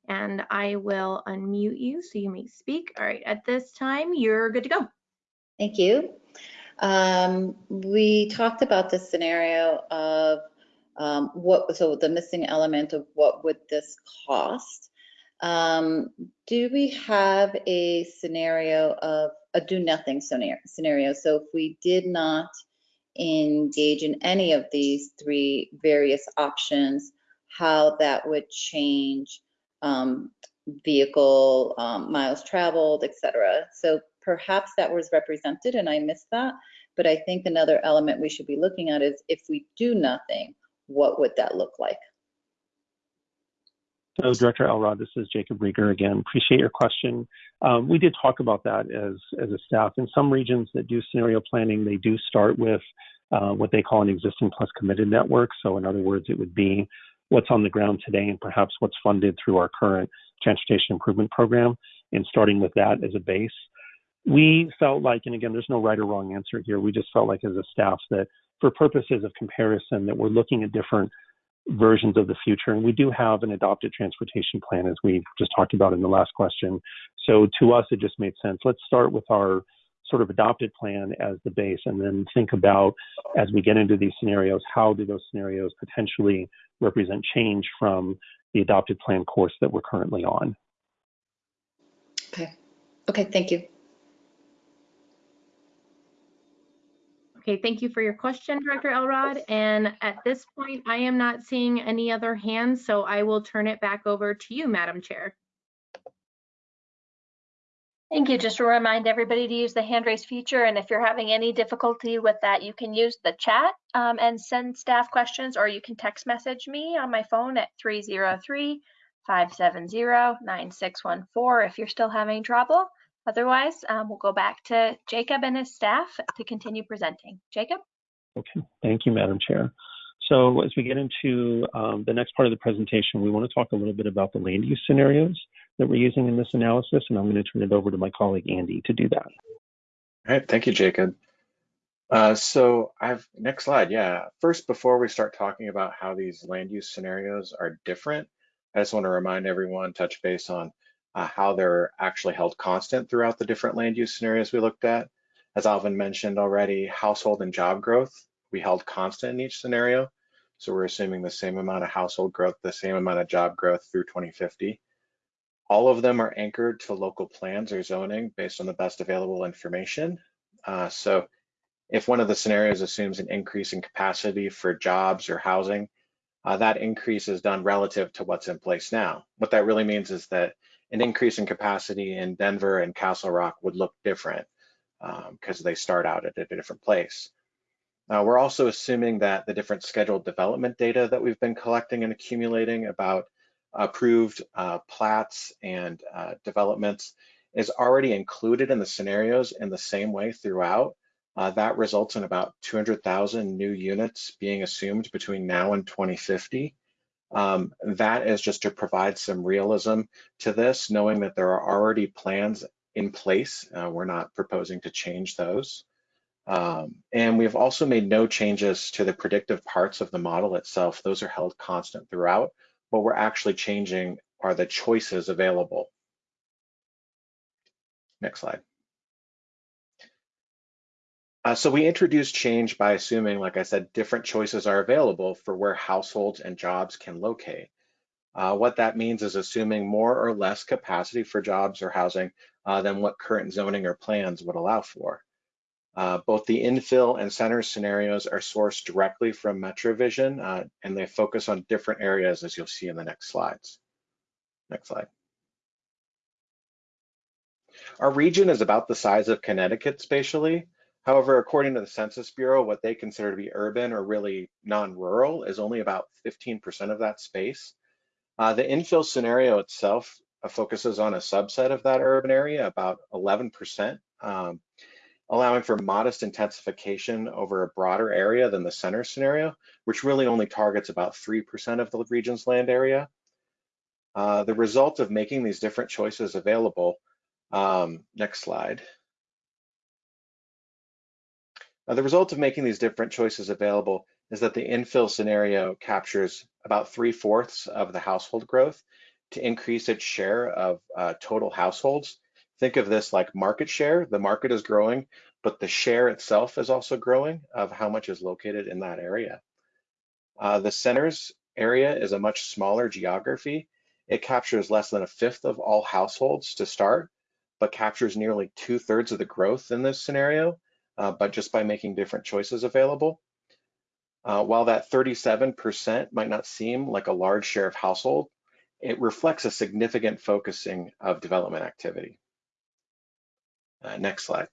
Speaker 2: and I will unmute you so you may speak. All right, at this time, you're good to go.
Speaker 6: Thank you. Um, we talked about the scenario of um, what, so the missing element of what would this cost? Um, do we have a scenario of a do nothing scenario? So if we did not engage in any of these three various options, how that would change um, vehicle um, miles traveled, etc. So perhaps that was represented and I missed that. But I think another element we should be looking at is if we do nothing, what would that look like?
Speaker 9: So Director Elrod, this is Jacob Riger again. Appreciate your question. Um, we did talk about that as, as a staff. In some regions that do scenario planning, they do start with uh, what they call an existing plus committed network. So in other words, it would be what's on the ground today and perhaps what's funded through our current transportation improvement program and starting with that as a base. We felt like, and again, there's no right or wrong answer here. We just felt like as a staff that for purposes of comparison that we're looking at different versions of the future. And we do have an adopted transportation plan, as we just talked about in the last question. So to us, it just made sense. Let's start with our sort of adopted plan as the base and then think about as we get into these scenarios, how do those scenarios potentially represent change from the adopted plan course that we're currently on?
Speaker 6: Okay. Okay, thank you.
Speaker 2: Okay, thank you for your question, Director Elrod. And at this point, I am not seeing any other hands, so I will turn it back over to you, Madam Chair.
Speaker 1: Thank you. Just to remind everybody to use the hand raise feature. And if you're having any difficulty with that, you can use the chat um, and send staff questions, or you can text message me on my phone at 303 570 9614 if you're still having trouble. Otherwise, um, we'll go back to Jacob and his staff to continue presenting. Jacob?
Speaker 9: Okay, thank you, Madam Chair. So as we get into um, the next part of the presentation, we want to talk a little bit about the land use scenarios that we're using in this analysis, and I'm going to turn it over to my colleague Andy to do that.
Speaker 15: All right, thank you, Jacob. Uh, so I've next slide. Yeah, first, before we start talking about how these land use scenarios are different, I just want to remind everyone, touch base on uh, how they're actually held constant throughout the different land use scenarios we looked at. As Alvin mentioned already, household and job growth, we held constant in each scenario. So we're assuming the same amount of household growth, the same amount of job growth through 2050. All of them are anchored to local plans or zoning based on the best available information. Uh, so if one of the scenarios assumes an increase in capacity for jobs or housing, uh, that increase is done relative to what's in place now. What that really means is that an increase in capacity in Denver and Castle Rock would look different because um, they start out at a different place. We're also assuming that the different scheduled development data that we've been collecting and accumulating about approved uh, plats and uh, developments is already included in the scenarios in the same way throughout. Uh, that results in about 200,000 new units being assumed between now and 2050. Um, that is just to provide some realism to this, knowing that there are already plans in place. Uh, we're not proposing to change those. Um, and we've also made no changes to the predictive parts of the model itself. Those are held constant throughout. What we're actually changing are the choices available. Next slide. Uh, so we introduce change by assuming, like I said, different choices are available for where households and jobs can locate. Uh, what that means is assuming more or less capacity for jobs or housing uh, than what current zoning or plans would allow for. Uh, both the infill and center scenarios are sourced directly from MetroVision, uh, and they focus on different areas as you'll see in the next slides. Next slide. Our region is about the size of Connecticut spatially. However, according to the Census Bureau, what they consider to be urban or really non-rural is only about 15% of that space. Uh, the infill scenario itself uh, focuses on a subset of that urban area, about 11%, um, allowing for modest intensification over a broader area than the center scenario, which really only targets about 3% of the region's land area. Uh, the result of making these different choices available, um, next slide. The result of making these different choices available is that the infill scenario captures about three fourths of the household growth to increase its share of uh, total households. Think of this like market share. The market is growing, but the share itself is also growing of how much is located in that area. Uh, the centers area is a much smaller geography. It captures less than a fifth of all households to start, but captures nearly two thirds of the growth in this scenario, uh, but just by making different choices available. Uh, while that 37% might not seem like a large share of household, it reflects a significant focusing of development activity. Uh, next slide.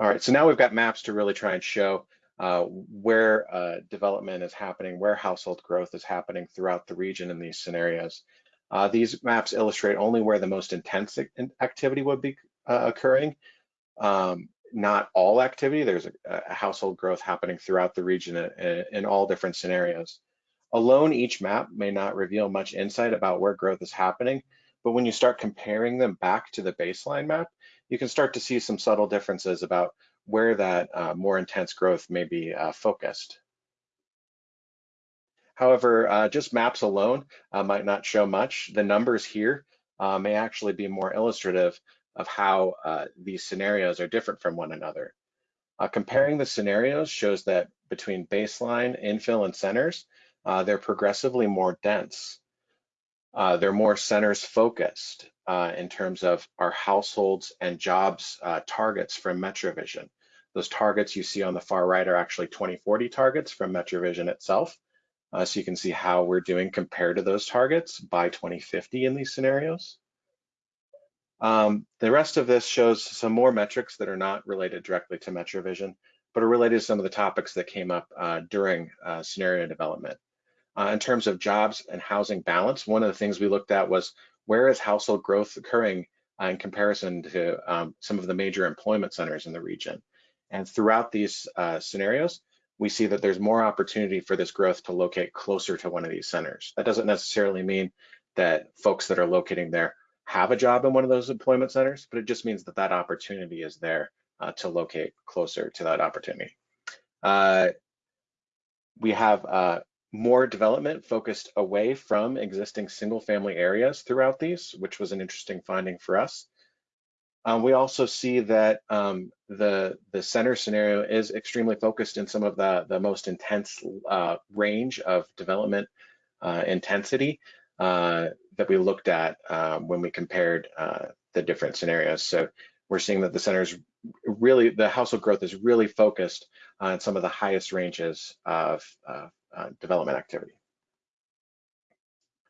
Speaker 15: All right, so now we've got maps to really try and show uh, where uh, development is happening, where household growth is happening throughout the region in these scenarios. Uh, these maps illustrate only where the most intense activity would be uh, occurring, um, not all activity. There's a, a, household growth happening throughout the region in, in all different scenarios. Alone, each map may not reveal much insight about where growth is happening, but when you start comparing them back to the baseline map, you can start to see some subtle differences about where that uh, more intense growth may be uh, focused. However, uh, just maps alone uh, might not show much. The numbers here uh, may actually be more illustrative of how uh, these scenarios are different from one another. comparing the scenarios shows that between baseline, infill, and centers, uh, they're progressively more dense. Uh, they're more centers focused uh, in terms of our households and jobs uh, targets from MetroVision. Those targets you see on the far right are actually 2040 targets from MetroVision itself. Uh, so you can see how we're doing compared to those targets by 2050 in these scenarios. Um, the rest of this shows some more metrics that are not related directly to MetroVision, but are related to some of the topics that came up uh, during uh, scenario development. Uh, in terms of jobs and housing balance, one of the things we looked at was where is household growth occurring uh, in comparison to um, some of the major employment centers in the region. And throughout these uh, scenarios, we see that there's more opportunity for this growth to locate closer to one of these centers. That doesn't necessarily mean that folks that are locating there have a job in one of those employment centers, but it just means that that opportunity is there uh, to locate closer to that opportunity. Uh, we have uh, more development focused away from existing single family areas throughout these, which was an interesting finding for us. Um, we also see that um, the, the center scenario is extremely focused in some of the, the most intense uh, range of development uh, intensity that we looked at um, when we compared uh, the different scenarios. So we're seeing that the centers really, the household growth is really focused on some of the highest ranges of uh, development activity.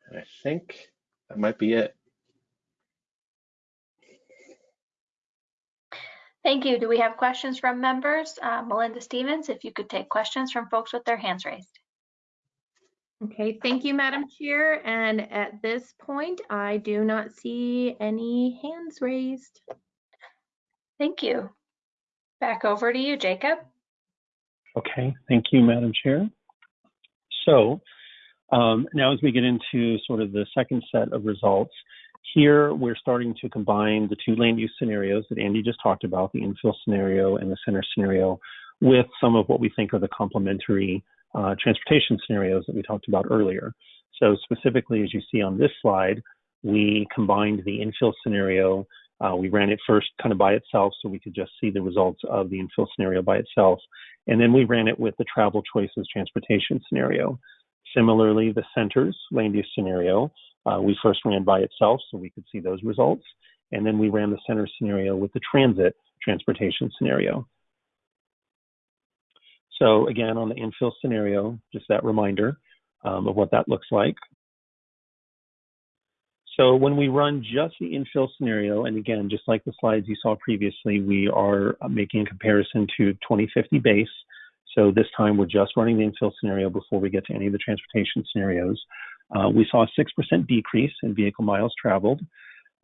Speaker 15: And I think that might be it.
Speaker 1: Thank you. Do we have questions from members? Uh, Melinda Stevens, if you could take questions from folks with their hands raised.
Speaker 2: Okay, thank you, Madam Chair. And at this point, I do not see any hands raised.
Speaker 1: Thank you. Back over to you, Jacob.
Speaker 9: Okay, thank you, Madam Chair. So um, now as we get into sort of the second set of results, here we're starting to combine the two land use scenarios that Andy just talked about, the infill scenario and the center scenario, with some of what we think are the complementary uh, transportation scenarios that we talked about earlier. So specifically, as you see on this slide, we combined the infill scenario. Uh, we ran it first kind of by itself so we could just see the results of the infill scenario by itself. And then we ran it with the travel choices transportation scenario. Similarly, the centers land use scenario, uh, we first ran by itself so we could see those results. And then we ran the center scenario with the transit transportation scenario. So again, on the infill scenario, just that reminder um, of what that looks like. So when we run just the infill scenario, and again, just like the slides you saw previously, we are uh, making a comparison to 2050 base. So this time we're just running the infill scenario before we get to any of the transportation scenarios. Uh, we saw a 6% decrease in vehicle miles traveled.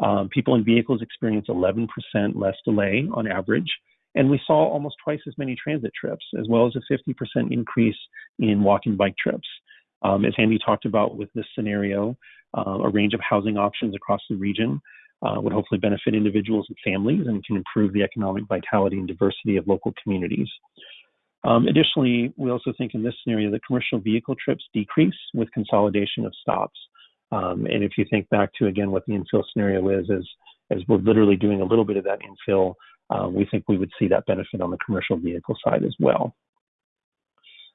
Speaker 9: Um, people in vehicles experience 11% less delay on average. And we saw almost twice as many transit trips, as well as a 50% increase in walk and bike trips. Um, as Andy talked about with this scenario, uh, a range of housing options across the region uh, would hopefully benefit individuals and families and can improve the economic vitality and diversity of local communities. Um, additionally, we also think in this scenario that commercial vehicle trips decrease with consolidation of stops. Um, and if you think back to again what the infill scenario is, as as we're literally doing a little bit of that infill, we think we would see that benefit on the commercial vehicle side as well.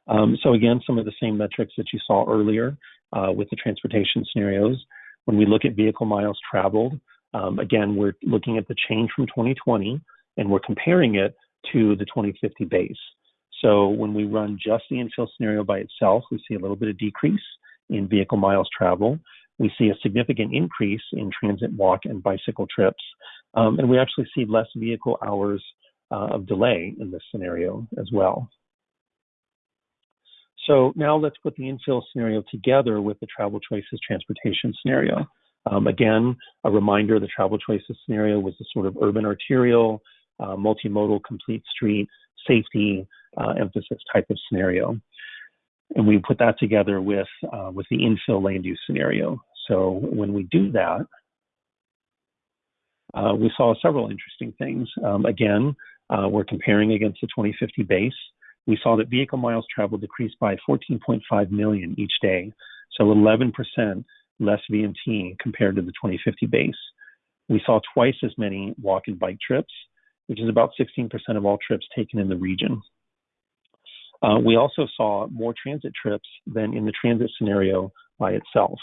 Speaker 9: Um, so again, some of the same metrics that you saw earlier uh, with the transportation scenarios. When we look at vehicle miles traveled, um, again, we're looking at the change from 2020 and we're comparing it to the 2050 base. So when we run just the infill scenario by itself, we see a little bit of decrease in vehicle miles traveled. We see a significant increase in transit, walk, and bicycle trips. Um, and we actually see less vehicle hours uh, of delay in this scenario as well. So now let's put the infill scenario together with the travel choices transportation scenario. Um, again, a reminder, the travel choices scenario was the sort of urban arterial, uh, multimodal, complete street, safety uh, emphasis type of scenario. And we put that together with, uh, with the infill land use scenario. So when we do that, uh, we saw several interesting things. Um, again, uh, we're comparing against the 2050 base we saw that vehicle miles traveled decreased by 14.5 million each day, so 11% less VMT compared to the 2050 base. We saw twice as many walk and bike trips, which is about 16% of all trips taken in the region. Uh, we also saw more transit trips than in the transit scenario by itself.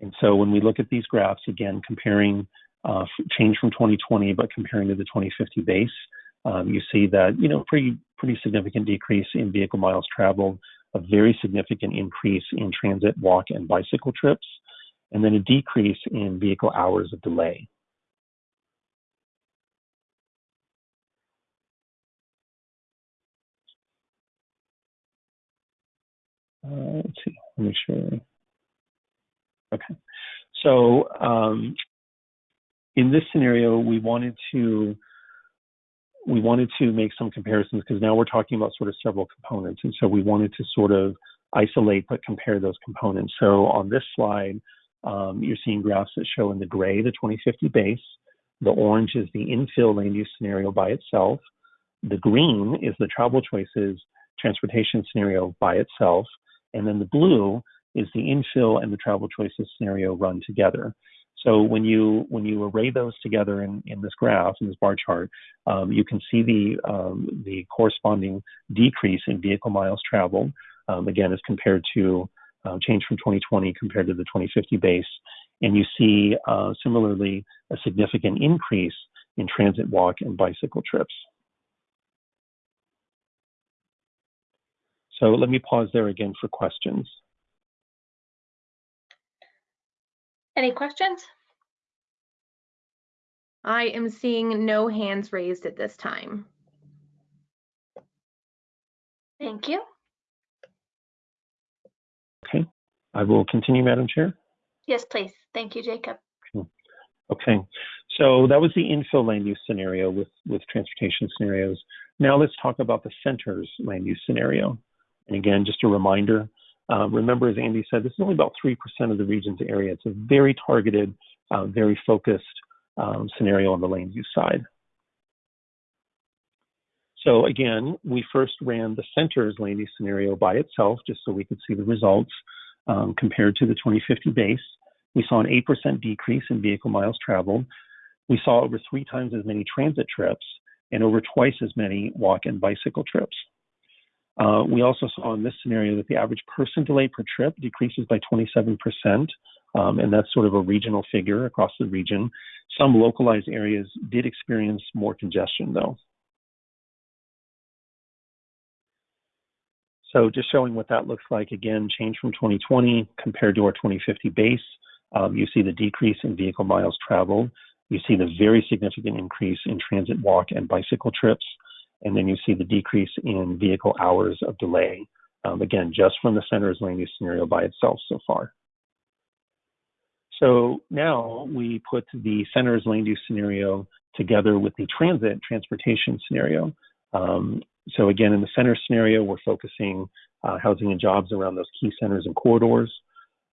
Speaker 9: And so when we look at these graphs, again, comparing uh, change from 2020, but comparing to the 2050 base, um, you see that you know pretty pretty significant decrease in vehicle miles traveled, a very significant increase in transit, walk, and bicycle trips, and then a decrease in vehicle hours of delay. Uh, let's see, let me show. Okay, so um, in this scenario, we wanted to we wanted to make some comparisons because now we're talking about sort of several components. And so we wanted to sort of isolate but compare those components. So on this slide, um, you're seeing graphs that show in the gray the 2050 base. The orange is the infill land use scenario by itself. The green is the travel choices transportation scenario by itself. And then the blue is the infill and the travel choices scenario run together. So when you when you array those together in, in this graph in this bar chart, um, you can see the um, the corresponding decrease in vehicle miles traveled. Um, again, as compared to uh, change from 2020 compared to the 2050 base, and you see uh, similarly a significant increase in transit, walk, and bicycle trips. So let me pause there again for questions.
Speaker 1: Any questions?
Speaker 2: I am seeing no hands raised at this time.
Speaker 1: Thank you.
Speaker 9: Okay, I will continue, Madam Chair.
Speaker 1: Yes, please. Thank you, Jacob.
Speaker 9: Okay, so that was the infill land use scenario with, with transportation scenarios. Now let's talk about the centers land use scenario. And again, just a reminder, uh, remember, as Andy said, this is only about 3% of the region's area. It's a very targeted, uh, very focused um, scenario on the land use side. So again, we first ran the center's land use scenario by itself, just so we could see the results um, compared to the 2050 base. We saw an 8% decrease in vehicle miles traveled. We saw over three times as many transit trips and over twice as many walk and bicycle trips. Uh, we also saw in this scenario that the average person delay per trip decreases by 27%, um, and that's sort of a regional figure across the region. Some localized areas did experience more congestion, though. So just showing what that looks like, again, change from 2020 compared to our 2050 base. Um, you see the decrease in vehicle miles traveled. You see the very significant increase in transit walk and bicycle trips. And then you see the decrease in vehicle hours of delay. Um, again, just from the center's land use scenario by itself so far. So now we put the center's land use scenario together with the transit transportation scenario. Um, so again, in the center scenario, we're focusing uh, housing and jobs around those key centers and corridors.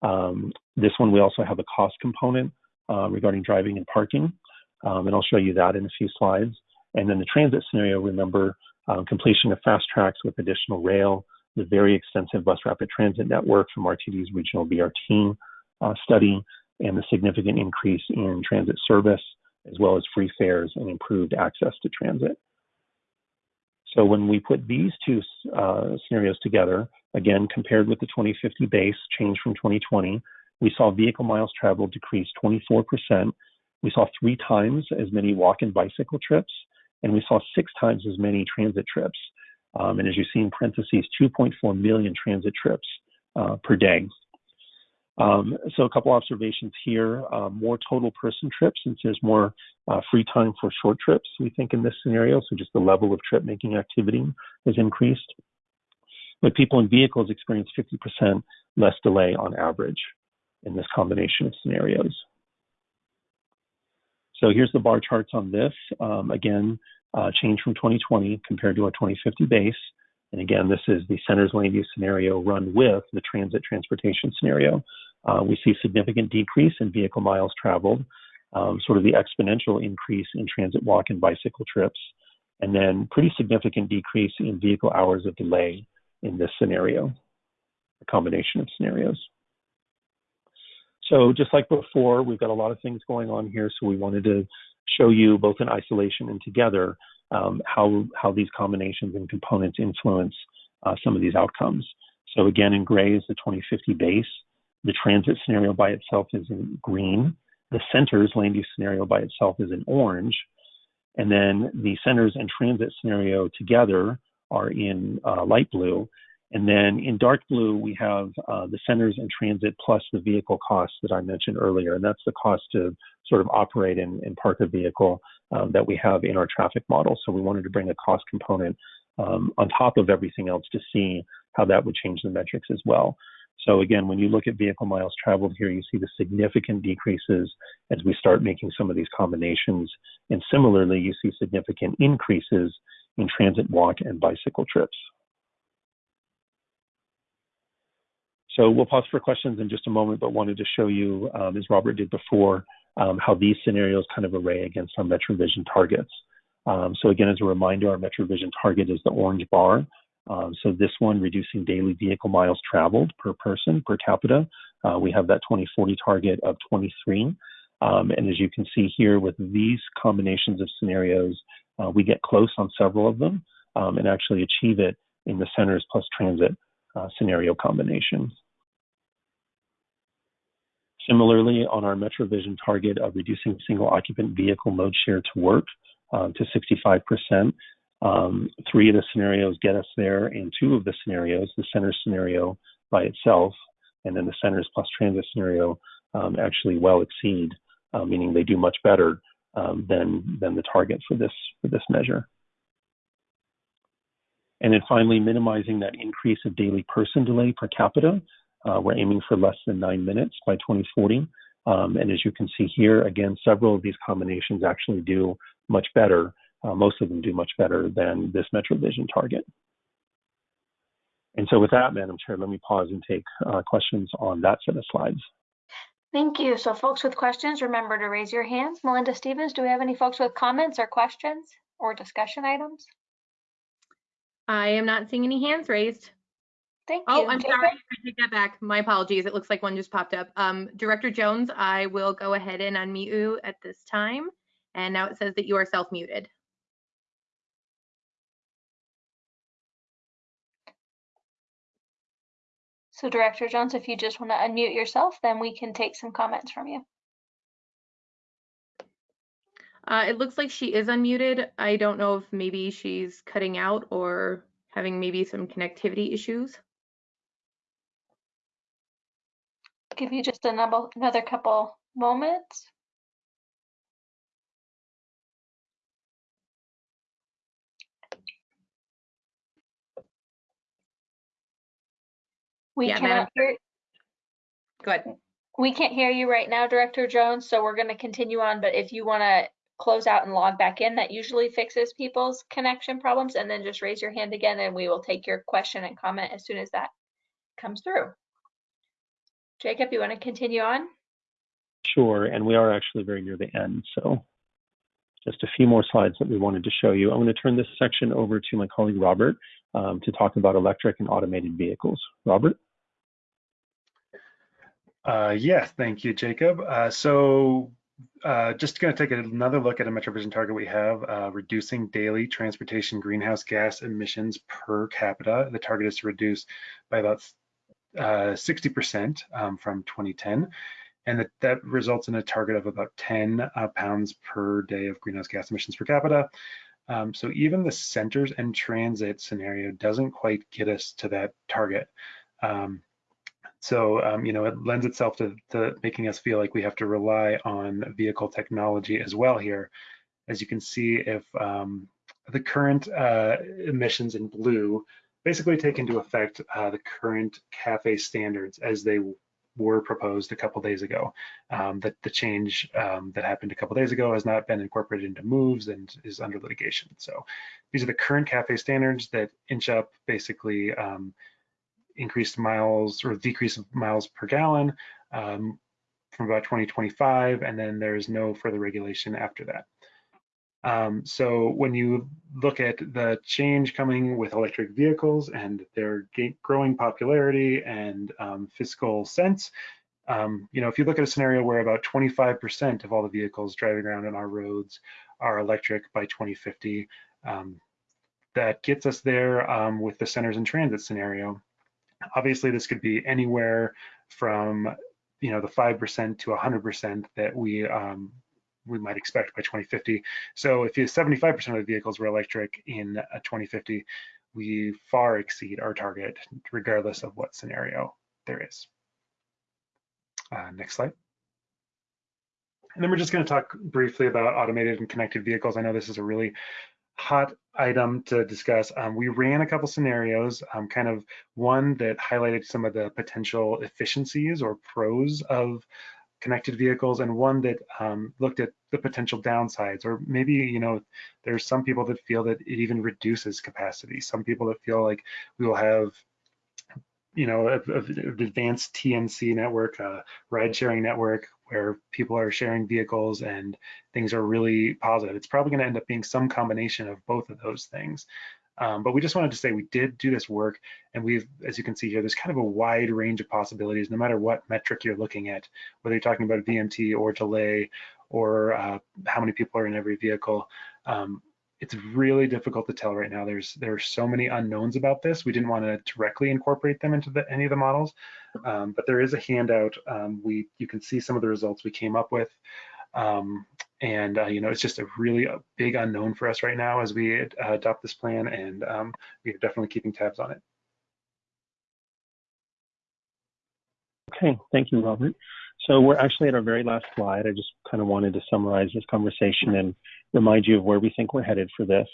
Speaker 9: Um, this one, we also have a cost component uh, regarding driving and parking, um, and I'll show you that in a few slides. And then the transit scenario, remember um, completion of FasTracks with additional rail, the very extensive bus rapid transit network from RTD's regional BRT uh, study, and the significant increase in transit service, as well as free fares and improved access to transit. So when we put these two uh, scenarios together, again, compared with the 2050 base change from 2020, we saw vehicle miles traveled decrease 24%. We saw three times as many walk and bicycle trips, and we saw six times as many transit trips. Um, and as you see in parentheses, 2.4 million transit trips uh, per day. Um, so a couple observations here, uh, more total person trips since there's more uh, free time for short trips, we think in this scenario. So just the level of trip making activity has increased. But people in vehicles experience 50% less delay on average in this combination of scenarios. So here's the bar charts on this. Um, again, uh, change from 2020 compared to a 2050 base. And again, this is the center's land use scenario run with the transit transportation scenario. Uh, we see significant decrease in vehicle miles traveled, um, sort of the exponential increase in transit walk and bicycle trips, and then pretty significant decrease in vehicle hours of delay in this scenario, a combination of scenarios. So just like before, we've got a lot of things going on here, so we wanted to show you both in isolation and together um, how, how these combinations and components influence uh, some of these outcomes. So again, in gray is the 2050 base. The transit scenario by itself is in green. The centers land use scenario by itself is in orange. And then the centers and transit scenario together are in uh, light blue. And then in dark blue, we have uh, the centers and transit plus the vehicle costs that I mentioned earlier. And that's the cost to sort of operate and, and park a vehicle um, that we have in our traffic model. So we wanted to bring a cost component um, on top of everything else to see how that would change the metrics as well. So again, when you look at vehicle miles traveled here, you see the significant decreases as we start making some of these combinations. And similarly, you see significant increases in transit walk and bicycle trips. So we'll pause for questions in just a moment, but wanted to show you, um, as Robert did before, um, how these scenarios kind of array against our MetroVision targets. Um, so again, as a reminder, our MetroVision target is the orange bar. Um, so this one, reducing daily vehicle miles traveled per person per capita. Uh, we have that 2040 target of 23. Um, and as you can see here with these combinations of scenarios, uh, we get close on several of them um, and actually achieve it in the centers plus transit uh, scenario combination. Similarly, on our MetroVision target of reducing single occupant vehicle mode share to work uh, to 65%, um, three of the scenarios get us there, and two of the scenarios, the center scenario by itself, and then the centers plus transit scenario, um, actually well exceed, uh, meaning they do much better um, than than the target for this for this measure. And then finally, minimizing that increase of daily person delay per capita. Uh, we're aiming for less than nine minutes by 2040. Um, and as you can see here, again, several of these combinations actually do much better uh, most of them do much better than this MetroVision target. And so with that, Madam Chair, let me pause and take uh, questions on that set of slides.
Speaker 1: Thank you. So folks with questions, remember to raise your hands. Melinda Stevens, do we have any folks with comments or questions or discussion items?
Speaker 2: I am not seeing any hands raised.
Speaker 1: Thank
Speaker 2: Oh. I'm
Speaker 1: Jacob?
Speaker 2: sorry. I take that back. My apologies. It looks like one just popped up. Um, Director Jones, I will go ahead and unmute you at this time. And now it says that you are self-muted.
Speaker 1: So Director Jones, if you just want to unmute yourself, then we can take some comments from you.
Speaker 2: Uh, it looks like she is unmuted. I don't know if maybe she's cutting out or having maybe some connectivity issues.
Speaker 1: Give you just another, another couple moments. We
Speaker 2: Yeah,
Speaker 1: cannot hear,
Speaker 2: Go ahead.
Speaker 1: we can't hear you right now, Director Jones, so we're gonna continue on, but if you wanna close out and log back in, that usually fixes people's connection problems, and then just raise your hand again and we will take your question and comment as soon as that comes through. Jacob, you wanna continue on?
Speaker 9: Sure, and we are actually very near the end, so just a few more slides that we wanted to show you. I'm going to turn this section over to my colleague Robert um, to talk about electric and automated vehicles. Robert?
Speaker 11: Uh, yeah, thank you, Jacob. Uh, so uh, just going to take another look at a MetroVision target we have, uh, reducing daily transportation greenhouse gas emissions per capita. The target is to reduce by about 60% um, from 2010 and that, that results in a target of about 10 uh, pounds per day of greenhouse gas emissions per capita. Um, so even the centers and transit scenario doesn't quite get us to that target. Um, so, um, you know, it lends itself to, to, making us feel like we have to rely on vehicle technology as well here. As you can see, if um, the current uh, emissions in blue basically take into effect uh, the current CAFE standards as they were proposed a couple days ago. Um, that the change um, that happened a couple days ago has not been incorporated into moves and is under litigation. So these are the current CAFE standards that inch up basically um, increased miles or decrease miles per gallon um, from about 2025, and then there's no further regulation after that. Um, so when you look at the change coming with electric vehicles and their growing popularity and um, fiscal sense, um, you know, if you look at a scenario where about 25% of all the vehicles driving around on our roads are electric by 2050, um, that gets us there um, with the centers and transit scenario. Obviously, this could be anywhere from, you know, the 5% to 100% that we um, we might expect by 2050. So if 75% of the vehicles were electric in 2050, we far exceed our target regardless of what scenario there is. Uh, next slide. And then we're just going to talk briefly about automated and connected vehicles. I know this is a really hot item to discuss. Um, we ran a couple scenarios, um, kind of one that highlighted some of the potential efficiencies or pros of connected vehicles and one that um, looked at the potential downsides or maybe you know there's some people that feel that it even reduces capacity. Some people that feel like we will have you know an advanced tnc network a ride sharing network where people are sharing vehicles and things are really positive. It's probably going to end up being some combination of both of those things um, but we just wanted to say we did do this work and we've, as you can see here, there's kind of a wide range of possibilities, no matter what metric you're looking at, whether you're talking about VMT or delay or uh, how many people are in every vehicle. Um, it's really difficult to tell right now. There's there are so many unknowns about this. We didn't want to directly incorporate them into the, any of the models, um, but there is a handout. Um, we you can see some of the results we came up with. Um, and uh, you know, it's just a really a big unknown for us right now as we uh, adopt this plan, and um, we're definitely keeping tabs on it.
Speaker 9: Okay, thank you, Robert. So we're actually at our very last slide. I just kind of wanted to summarize this conversation and remind you of where we think we're headed for this.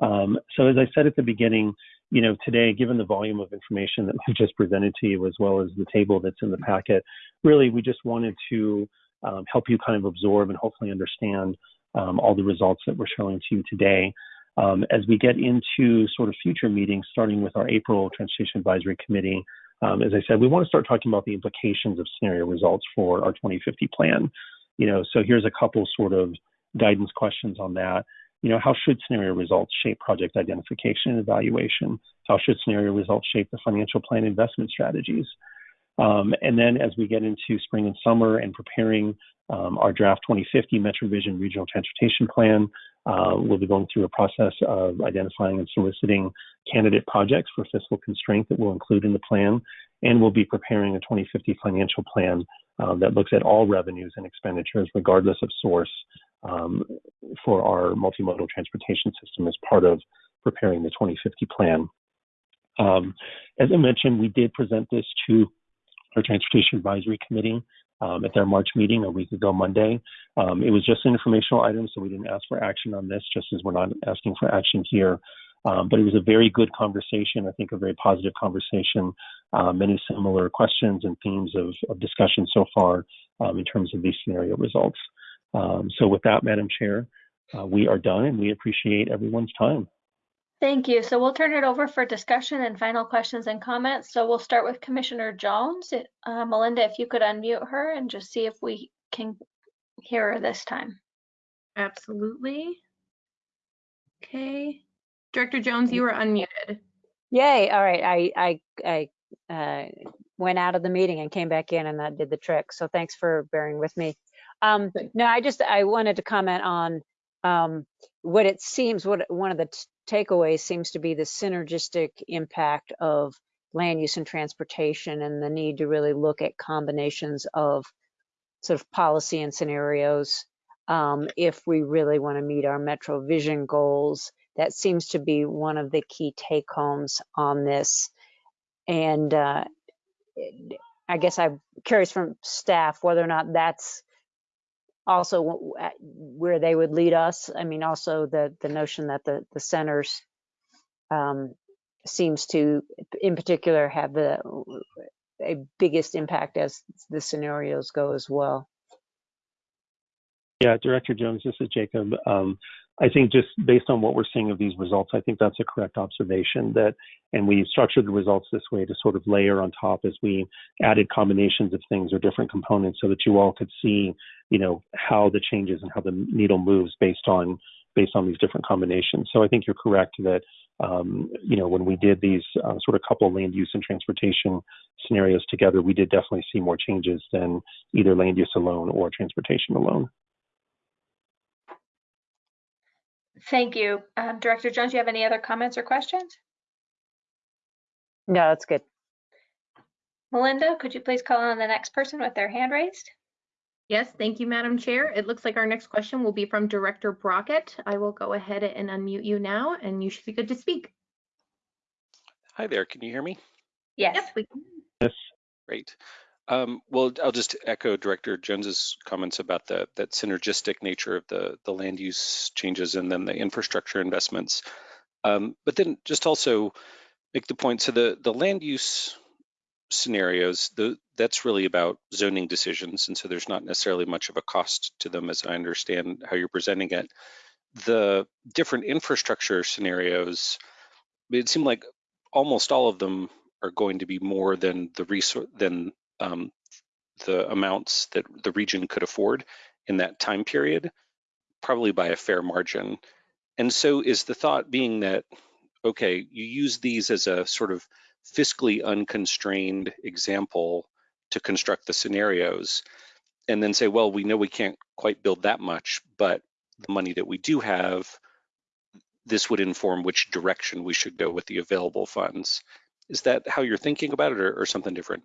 Speaker 9: Um, so as I said at the beginning, you know, today, given the volume of information that we've just presented to you, as well as the table that's in the packet, really, we just wanted to um, help you kind of absorb and hopefully understand um, all the results that we're showing to you today. Um, as we get into sort of future meetings, starting with our April Transportation Advisory Committee, um, as I said, we want to start talking about the implications of scenario results for our 2050 plan. You know, so here's a couple sort of guidance questions on that. You know, how should scenario results shape project identification and evaluation? How should scenario results shape the financial plan investment strategies? Um, and then as we get into spring and summer and preparing um, our draft 2050 MetroVision Regional Transportation Plan, uh, we'll be going through a process of identifying and soliciting candidate projects for fiscal constraint that we'll include in the plan. And we'll be preparing a 2050 financial plan uh, that looks at all revenues and expenditures, regardless of source, um, for our multimodal transportation system as part of preparing the 2050 plan. Um, as I mentioned, we did present this to our Transportation Advisory Committee um, at their March meeting a week ago Monday. Um, it was just an informational item, so we didn't ask for action on this, just as we're not asking for action here. Um, but it was a very good conversation, I think a very positive conversation, uh, many similar questions and themes of, of discussion so far um, in terms of these scenario results. Um, so with that, Madam Chair, uh, we are done and we appreciate everyone's time.
Speaker 1: Thank you. So we'll turn it over for discussion and final questions and comments. So we'll start with Commissioner Jones. Uh, Melinda, if you could unmute her and just see if we can hear her this time.
Speaker 2: Absolutely. Okay. Director Jones, you are unmuted.
Speaker 12: Yay, all right, I, I, I uh, went out of the meeting and came back in and that did the trick. So thanks for bearing with me. Um, no, I just, I wanted to comment on um, what it seems, what one of the takeaways seems to be the synergistic impact of land use and transportation and the need to really look at combinations of sort of policy and scenarios um, if we really want to meet our MetroVision goals. That seems to be one of the key take homes on this. And uh, I guess I'm curious from staff whether or not that's also where they would lead us. I mean, also the the notion that the the centers um, seems to, in particular, have the a biggest impact as the scenarios go as well.
Speaker 9: Yeah, Director Jones, this is Jacob. Um, I think just based on what we're seeing of these results, I think that's a correct observation that, and we structured the results this way to sort of layer on top as we added combinations of things or different components so that you all could see, you know, how the changes and how the needle moves based on based on these different combinations. So I think you're correct that, um, you know, when we did these uh, sort of couple land use and transportation scenarios together, we did definitely see more changes than either land use alone or transportation alone.
Speaker 1: Thank you. Um, Director Jones, do you have any other comments or questions?
Speaker 12: No, that's good.
Speaker 1: Melinda, could you please call on the next person with their hand raised?
Speaker 2: Yes, thank you, Madam Chair. It looks like our next question will be from Director Brockett. I will go ahead and unmute you now, and you should be good to speak.
Speaker 16: Hi there, can you hear me?
Speaker 1: Yes.
Speaker 2: Yes, we can.
Speaker 9: Yes.
Speaker 16: Great. Um, well, I'll just echo Director Jones's comments about the that synergistic nature of the the land use changes and then the infrastructure investments. Um, but then just also make the point. So the the land use scenarios, the, that's really about zoning decisions, and so there's not necessarily much of a cost to them, as I understand how you're presenting it. The different infrastructure scenarios, it seemed like almost all of them are going to be more than the resource than um, the amounts that the region could afford in that time period, probably by a fair margin. And so is the thought being that, okay, you use these as a sort of fiscally unconstrained example to construct the scenarios and then say, well, we know we can't quite build that much, but the money that we do have, this would inform which direction we should go with the available funds. Is that how you're thinking about it or, or something different?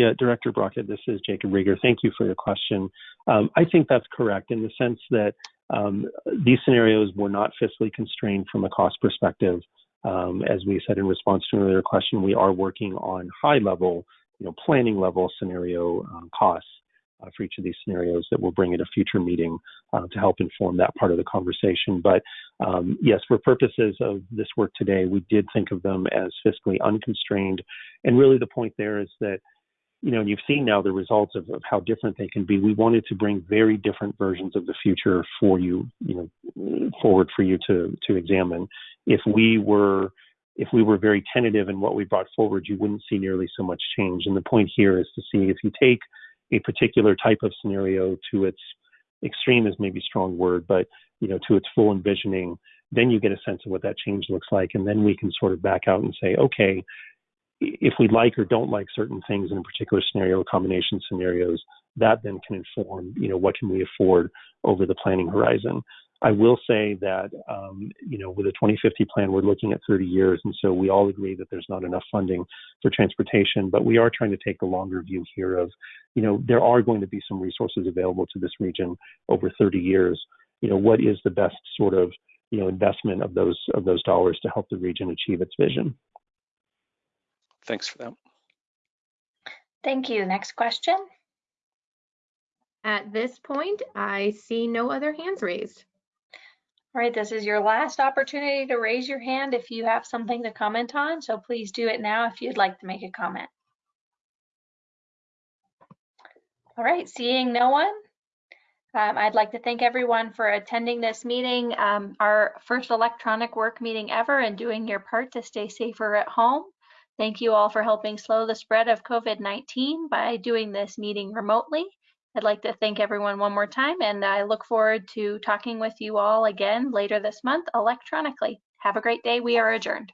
Speaker 9: Yeah, Director Brockett, this is Jacob Riger. Thank you for your question. Um, I think that's correct in the sense that um, these scenarios were not fiscally constrained from a cost perspective. Um, as we said in response to an earlier question, we are working on high level, you know, planning level scenario um, costs uh, for each of these scenarios that we'll bring at a future meeting uh, to help inform that part of the conversation. But um, yes, for purposes of this work today, we did think of them as fiscally unconstrained. And really the point there is that you know, and you've seen now the results of, of how different they can be. We wanted to bring very different versions of the future for you, you know, forward for you to to examine. If we were if we were very tentative in what we brought forward, you wouldn't see nearly so much change. And the point here is to see if you take a particular type of scenario to its extreme is maybe strong word, but you know, to its full envisioning, then you get a sense of what that change looks like, and then we can sort of back out and say, okay, if we like or don't like certain things in a particular scenario, combination scenarios, that then can inform, you know, what can we afford over the planning horizon. I will say that, um, you know, with a 2050 plan, we're looking at 30 years, and so we all agree that there's not enough funding for transportation, but we are trying to take the longer view here of, you know, there are going to be some resources available to this region over 30 years. You know, what is the best sort of you know, investment of those of those dollars to help the region achieve its vision.
Speaker 16: Thanks for that.
Speaker 1: Thank you. Next question.
Speaker 2: At this point, I see no other hands raised.
Speaker 1: All right, this is your last opportunity to raise your hand if you have something to comment on. So please do it now if you'd like to make a comment. All right, seeing no one, um, I'd like to thank everyone for attending this meeting, um, our first electronic work meeting ever and doing your part to stay safer at home. Thank you all for helping slow the spread of COVID-19 by doing this meeting remotely. I'd like to thank everyone one more time and I look forward to talking with you all again later this month electronically. Have a great day. We are adjourned.